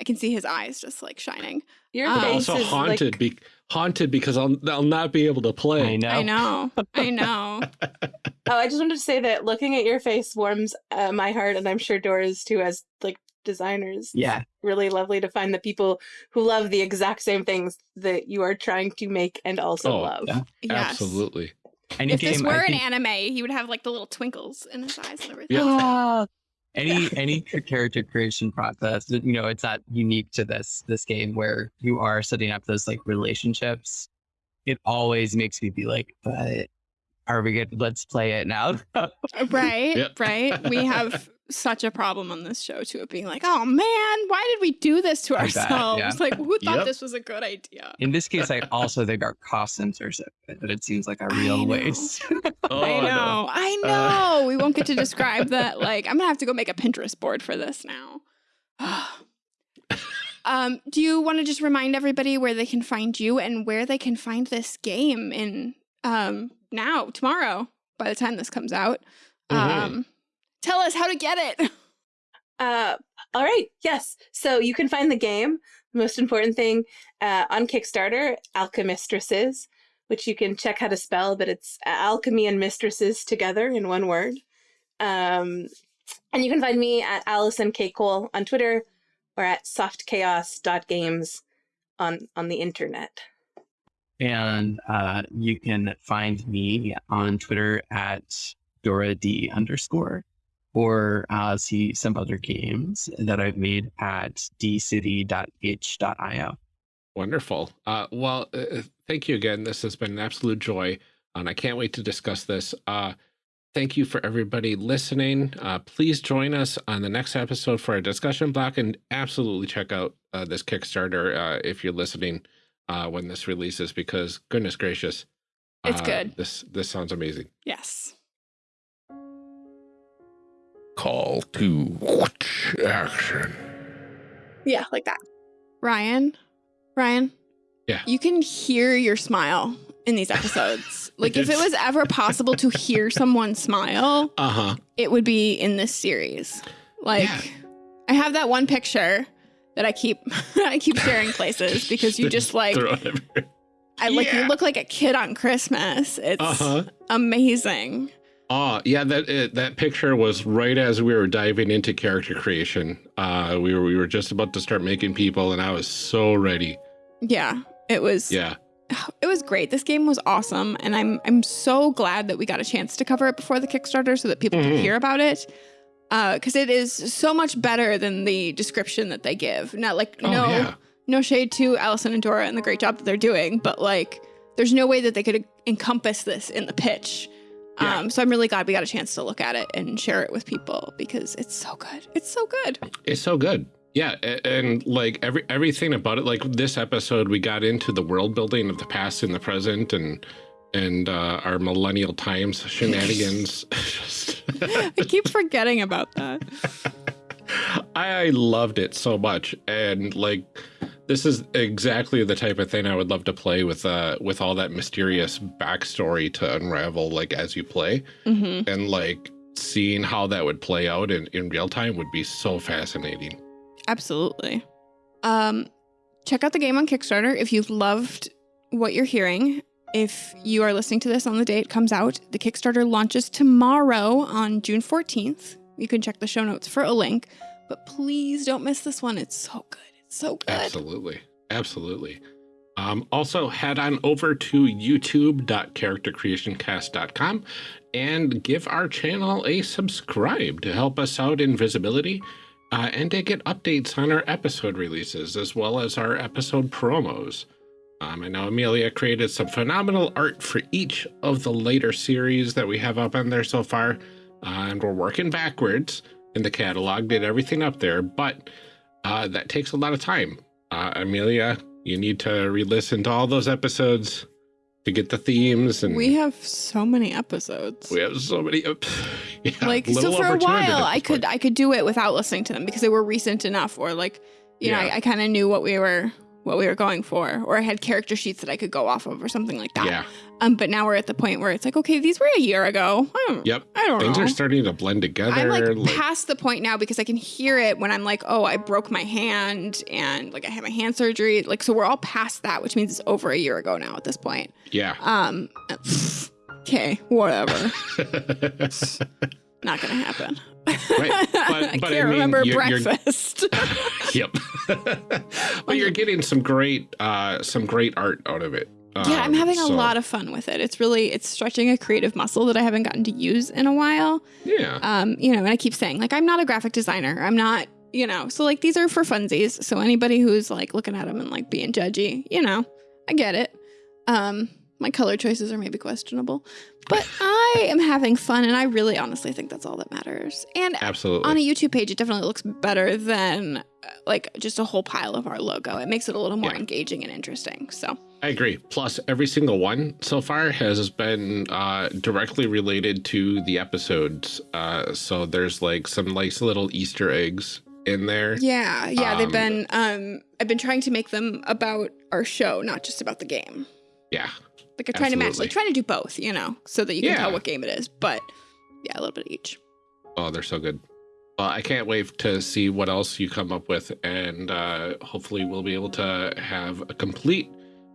I can see his eyes just like shining. Your Um, I'm face also is haunted, like, be- haunted because I'll, I'll not be able to play. I know. I know. I know. oh, I just wanted to say that looking at your face warms uh, my heart, and I'm sure Dora's too, as like designers. Yeah. really lovely to find the people who love the exact same things that you are trying to make and also Oh, love. yeah. Yes. Absolutely. Any If this game, were I an think- anime, he would have like the little twinkles in his eyes and everything. Yeah. Any any character creation process you know it's not unique to this this game where you are setting up those like relationships it always makes me be like but are we good let's play it now Right, Yep. right. We have such a problem on this show too of being like, oh man, why did we do this to I bet, ourselves? yeah. Like, who thought Yep. this was a good idea? in this case i also think our cost are so good that it seems like a real know. waste Oh, I know, I know. we won't get to describe that. Like, I'm gonna have to go make a Pinterest board for this now. um, do you want to just remind everybody where they can find you and where they can find this game in um now, tomorrow, by the time this comes out? Mhm. Um, tell us how to get it. Uh, all right. Yes. So you can find the game, the most important thing, uh, on Kickstarter, Alchemistresses, which you can check how to spell, but it's alchemy and mistresses together in one word. Um, and you can find me at Allison K. Cole on Twitter or at softchaos.games on, on the internet. and uh, you can find me on twitter at dora d underscore or uh, see some other games that i've made at dcity.h.io Wonderful. Uh, well, uh, thank you again. This has been an absolute joy, and I can't wait to discuss this. Uh, thank you for everybody listening. Uh, please join us on the next episode for a discussion block, and absolutely check out uh, this Kickstarter uh, if you're listening uh, when this releases, because goodness gracious, It's uh, good. This this sounds amazing. Yes. Call to action. Yeah, like that. Ryan, Ryan. Yeah. You can hear your smile in these episodes. like if it was ever possible to hear someone smile, Uh huh. it would be in this series. Like Yeah. I have that one picture that I keep I keep sharing places because you just like Throw it everywhere. I like you look like a kid on Christmas. It's Uh huh. amazing. Oh yeah, that uh, that picture was right as we were diving into character creation. Uh, we were we were just about to start making people, and I was so ready. Yeah, it was. Yeah, it was great. This game was awesome, and I'm I'm so glad that we got a chance to cover it before the Kickstarter so that people Mhm. can hear about it. Because it is so much better than the description that they give. Not like Oh, no yeah. no shade to Allison and Dora and the great job that they're doing, but like there's no way that they could encompass this in the pitch. Yeah. Um, so I'm really glad we got a chance to look at it and share it with people because it's so good. It's so good. it's so good. Yeah, a- and like every everything about it. Like this episode, we got into the world building of the past and the present, and and uh, our millennial times shenanigans. I keep forgetting about that. I loved it so much, and like this is exactly the type of thing I would love to play with. Uh, with all that mysterious backstory to unravel, like as you play, hmm and like seeing how that would play out in in real time would be so fascinating. Absolutely. Um, check out the game on Kickstarter if you've loved what you're hearing. If you are listening to this on the day it comes out, the Kickstarter launches tomorrow on June 14th. You can check the show notes for a link, but please don't miss this one. It's so good. So good. Absolutely. Absolutely. Um, also, head on over to youtube.charactercreationcast.com and give our channel a subscribe to help us out in visibility uh, and to get updates on our episode releases as well as our episode promos. Um, I know Amelia created some phenomenal art for each of the later series that we have up on there so far, uh, and we're working backwards in the catalog, did everything up there, but uh, that takes a lot of time. Uh, Amelia, you need to re-listen to all those episodes to get the themes, and We have so many episodes. we have so many. yeah, like so for a while I could point. I could do it without listening to them because they were recent enough or like you know Yeah. I, I kind of knew what we were what we were going for or I had character sheets that I could go off of or something like that. Yeah, Um but now we're at the point where it's like okay these were a year ago. I don't, Yep. I don't things know. are starting to blend together. I'm like, like- past the point now because I can hear it when I'm like, oh, I broke my hand and like I had my hand surgery. Like, so we're all past that, which means it's over a year ago now at this point. yeah. Um, okay, whatever. Not gonna happen. Right, but- I but can't I mean, remember you're- you're- breakfast. yep. but you're getting some great, uh, some great art out of it. yeah, I'm Um, having a lot of fun with it. It's really it's stretching a creative muscle that I haven't gotten to use in a while. Yeah. Um, you know, and I keep saying like I'm not a graphic designer. I'm not, you know, so like these are for funsies. So anybody who's like looking at them and like being judgy, you know, I get it. Um, my color choices are maybe questionable, but I am having fun, and I really honestly think that's all that matters. And Absolutely. on a YouTube page, it definitely looks better than uh, like just a whole pile of our logo. It makes it a little more Yeah. engaging and interesting. So I agree. Plus, every single one so far has been uh, directly related to the episodes. Uh, so there's like some nice little Easter eggs in there. yeah, yeah, they've Um, been. Um, I've been trying to make them about our show, not just about the game. Yeah. Like I'm trying to match, Absolutely. like trying to do both, you know, so that you can Yeah. tell what game it is. But yeah, a little bit of each. Oh, they're so good. Well, I can't wait to see what else you come up with, and uh, hopefully we'll be able to have a complete.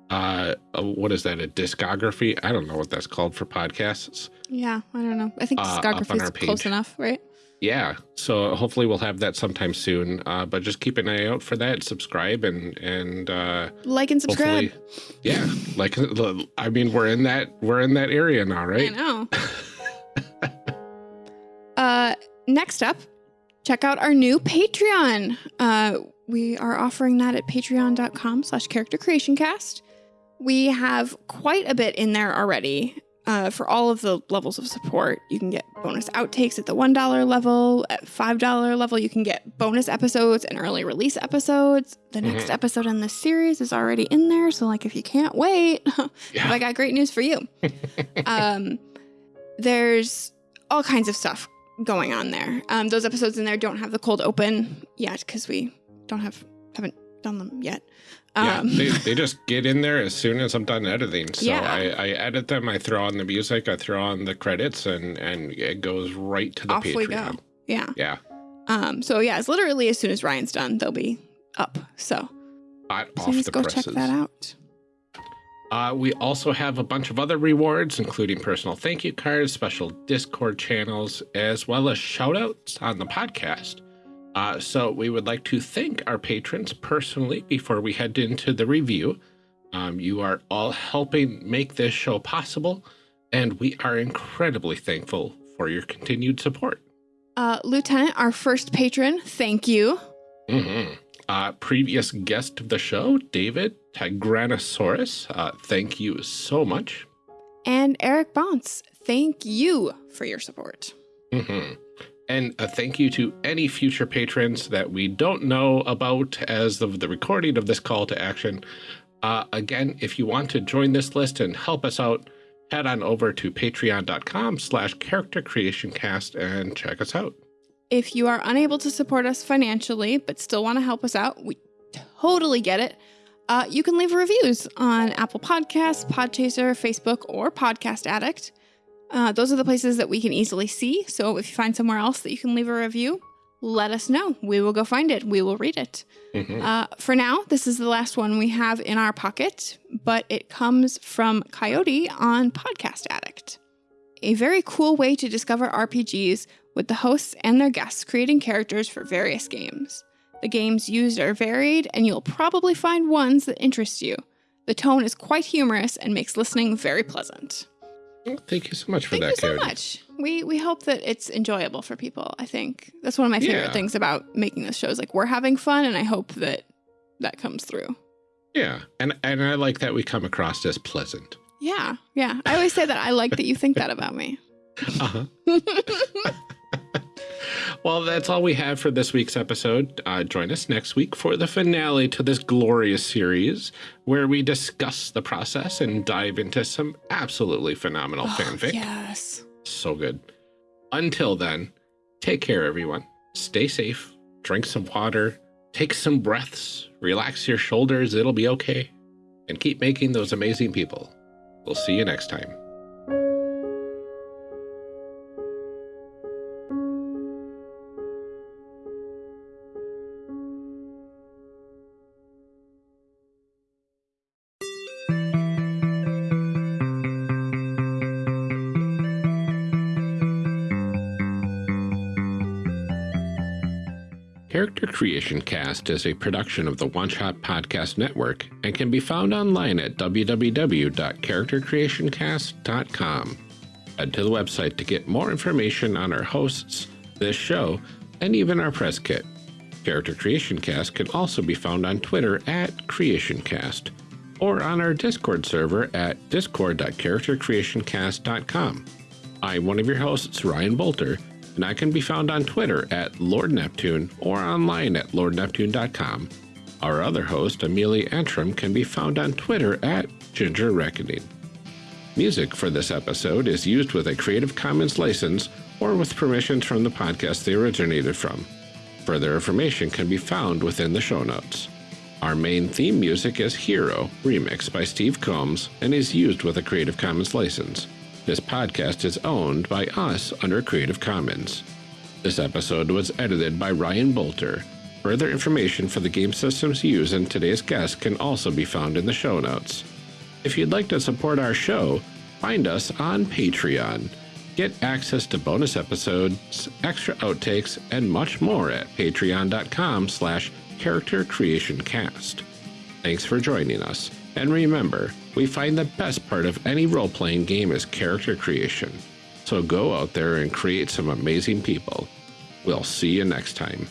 Uh, what is that? A discography? I don't know what that's called for podcasts. Yeah, I don't know. I think Uh, discography is our close enough, right? Yeah, so hopefully we'll have that sometime soon. Uh, but just keep an eye out for that. Subscribe and and uh, Like and subscribe. yeah. Like I mean, we're in that we're in that area now, right? I know. uh, next up, check out our new Patreon. Uh, we are offering that at patreon.com slash character creation cast. We have quite a bit in there already. Uh, for all of the levels of support, you can get bonus outtakes at the $1 level. At $5 level, you can get bonus episodes and early release episodes. The next Mhm. episode in this series is already in there. So, like, if you can't wait, Yeah. I got great news for you. um, there's all kinds of stuff going on there. Um, those episodes in there don't have the cold open yet because we don't have haven't done them yet. yeah, Um, they, they just get in there as soon as I'm done editing. So Yeah. I, I edit them, I throw on the music, I throw on the credits, and and it goes right to the off Patreon. we go. Yeah. Yeah, Um, so yeah, it's literally as soon as Ryan's done, they'll be up. So hot off the go presses. check that out. Uh, we also have a bunch of other rewards, including personal thank you cards, special Discord channels, as well as shout outs on the podcast. Uh, so we would like to thank our patrons personally before we head into the review. Um, you are all helping make this show possible, and we are incredibly thankful for your continued support. Uh, Lieutenant, our first patron, thank you. Mm -hmm. uh, previous guest of the show, David Tigranosaurus, uh, thank you so much. And Eric Bounce, thank you for your support. Mm -hmm. And a thank you to any future patrons that we don't know about as of the recording of this call to action. Uh, again, if you want to join this list and help us out, head on over to patreon.com slash character creation cast and check us out. If you are unable to support us financially, but still want to help us out, we totally get it. Uh, you can leave reviews on Apple Podcasts, Podchaser, Facebook, or Podcast Addict. Uh, those are the places that we can easily see. So if you find somewhere else that you can leave a review, let us know. We will go find it. We will read it. Mm -hmm. uh, for now, this is the last one we have in our pocket, but it comes from Coyote on Podcast Addict. A very cool way to discover RPGs with the hosts and their guests creating characters for various games. The games used are varied, and you'll probably find ones that interest you. The tone is quite humorous and makes listening very pleasant. Thank you so much for Thank that, Thank you so much. We we hope that it's enjoyable for people. I think that's one of my favorite yeah. things about making this show is like we're having fun, and I hope that that comes through. Yeah, and and I like that we come across as pleasant. Yeah, yeah. I always say that I like that you think that about me. Uh huh. well, that's all we have for this week's episode. Uh, join us next week for the finale to this glorious series, where we discuss the process and dive into some absolutely phenomenal oh, fanfic. Yes. So good. Until then, take care, everyone. Stay safe, drink some water, take some breaths, relax your shoulders, it'll be okay, and keep making those amazing people. We'll see you next time. Character Creation Cast is a production of the One Shot Podcast Network and can be found online at www.charactercreationcast.com. Head to the website to get more information on our hosts, this show, and even our press kit. Character Creation Cast can also be found on Twitter at CreationCast or on our Discord server at discord.charactercreationcast.com. I'm one of your hosts, Ryan Boelter, and I can be found on Twitter at Lord Neptune or online at lordneptune.com. Our other host, Amelia Antrim, can be found on Twitter at Ginger Reckoning. Music for this episode is used with a Creative Commons license or with permissions from the podcast they originated from. Further information can be found within the show notes. Our main theme music is Hero, remixed by Steve Combs, and is used with a Creative Commons license. This podcast is owned by us under Creative Commons. This episode was edited by Ryan Boelter. Further information for the game systems used in today's guest can also be found in the show notes. If you'd like to support our show, find us on Patreon. Get access to bonus episodes, extra outtakes, and much more at patreon.com slash character creation cast. Thanks for joining us, and remember, we find the best part of any role playing game is character creation. So go out there and create some amazing people. We'll see you next time.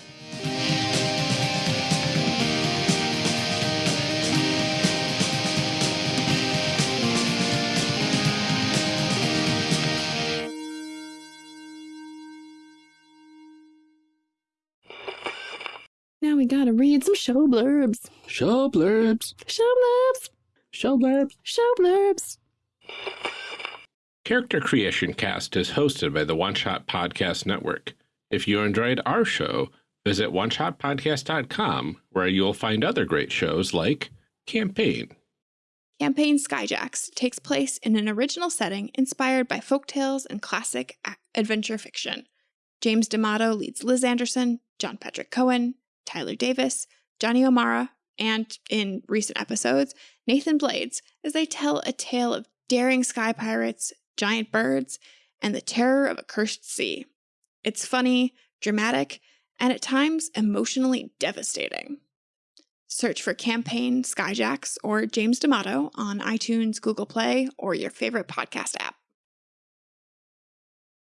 Now we gotta read some show blurbs. Show blurbs. Show blurbs. Show blurbs. Show blurbs. Character Creation Cast is hosted by the One Shot Podcast Network. If you enjoyed our show, visit oneshotpodcast.com where you'll find other great shows like Campaign. Campaign Skyjacks takes place in an original setting inspired by folktales and classic adventure fiction. James D'Amato leads Liz Anderson, John Patrick Cohen, Tyler Davis, Johnny O'Mara, and in recent episodes, Nathan Blades as they tell a tale of daring sky pirates, giant birds, and the terror of a cursed sea. It's funny, dramatic, and at times emotionally devastating. Search for Campaign Skyjacks or James D'Amato on iTunes, Google Play, or your favorite podcast app.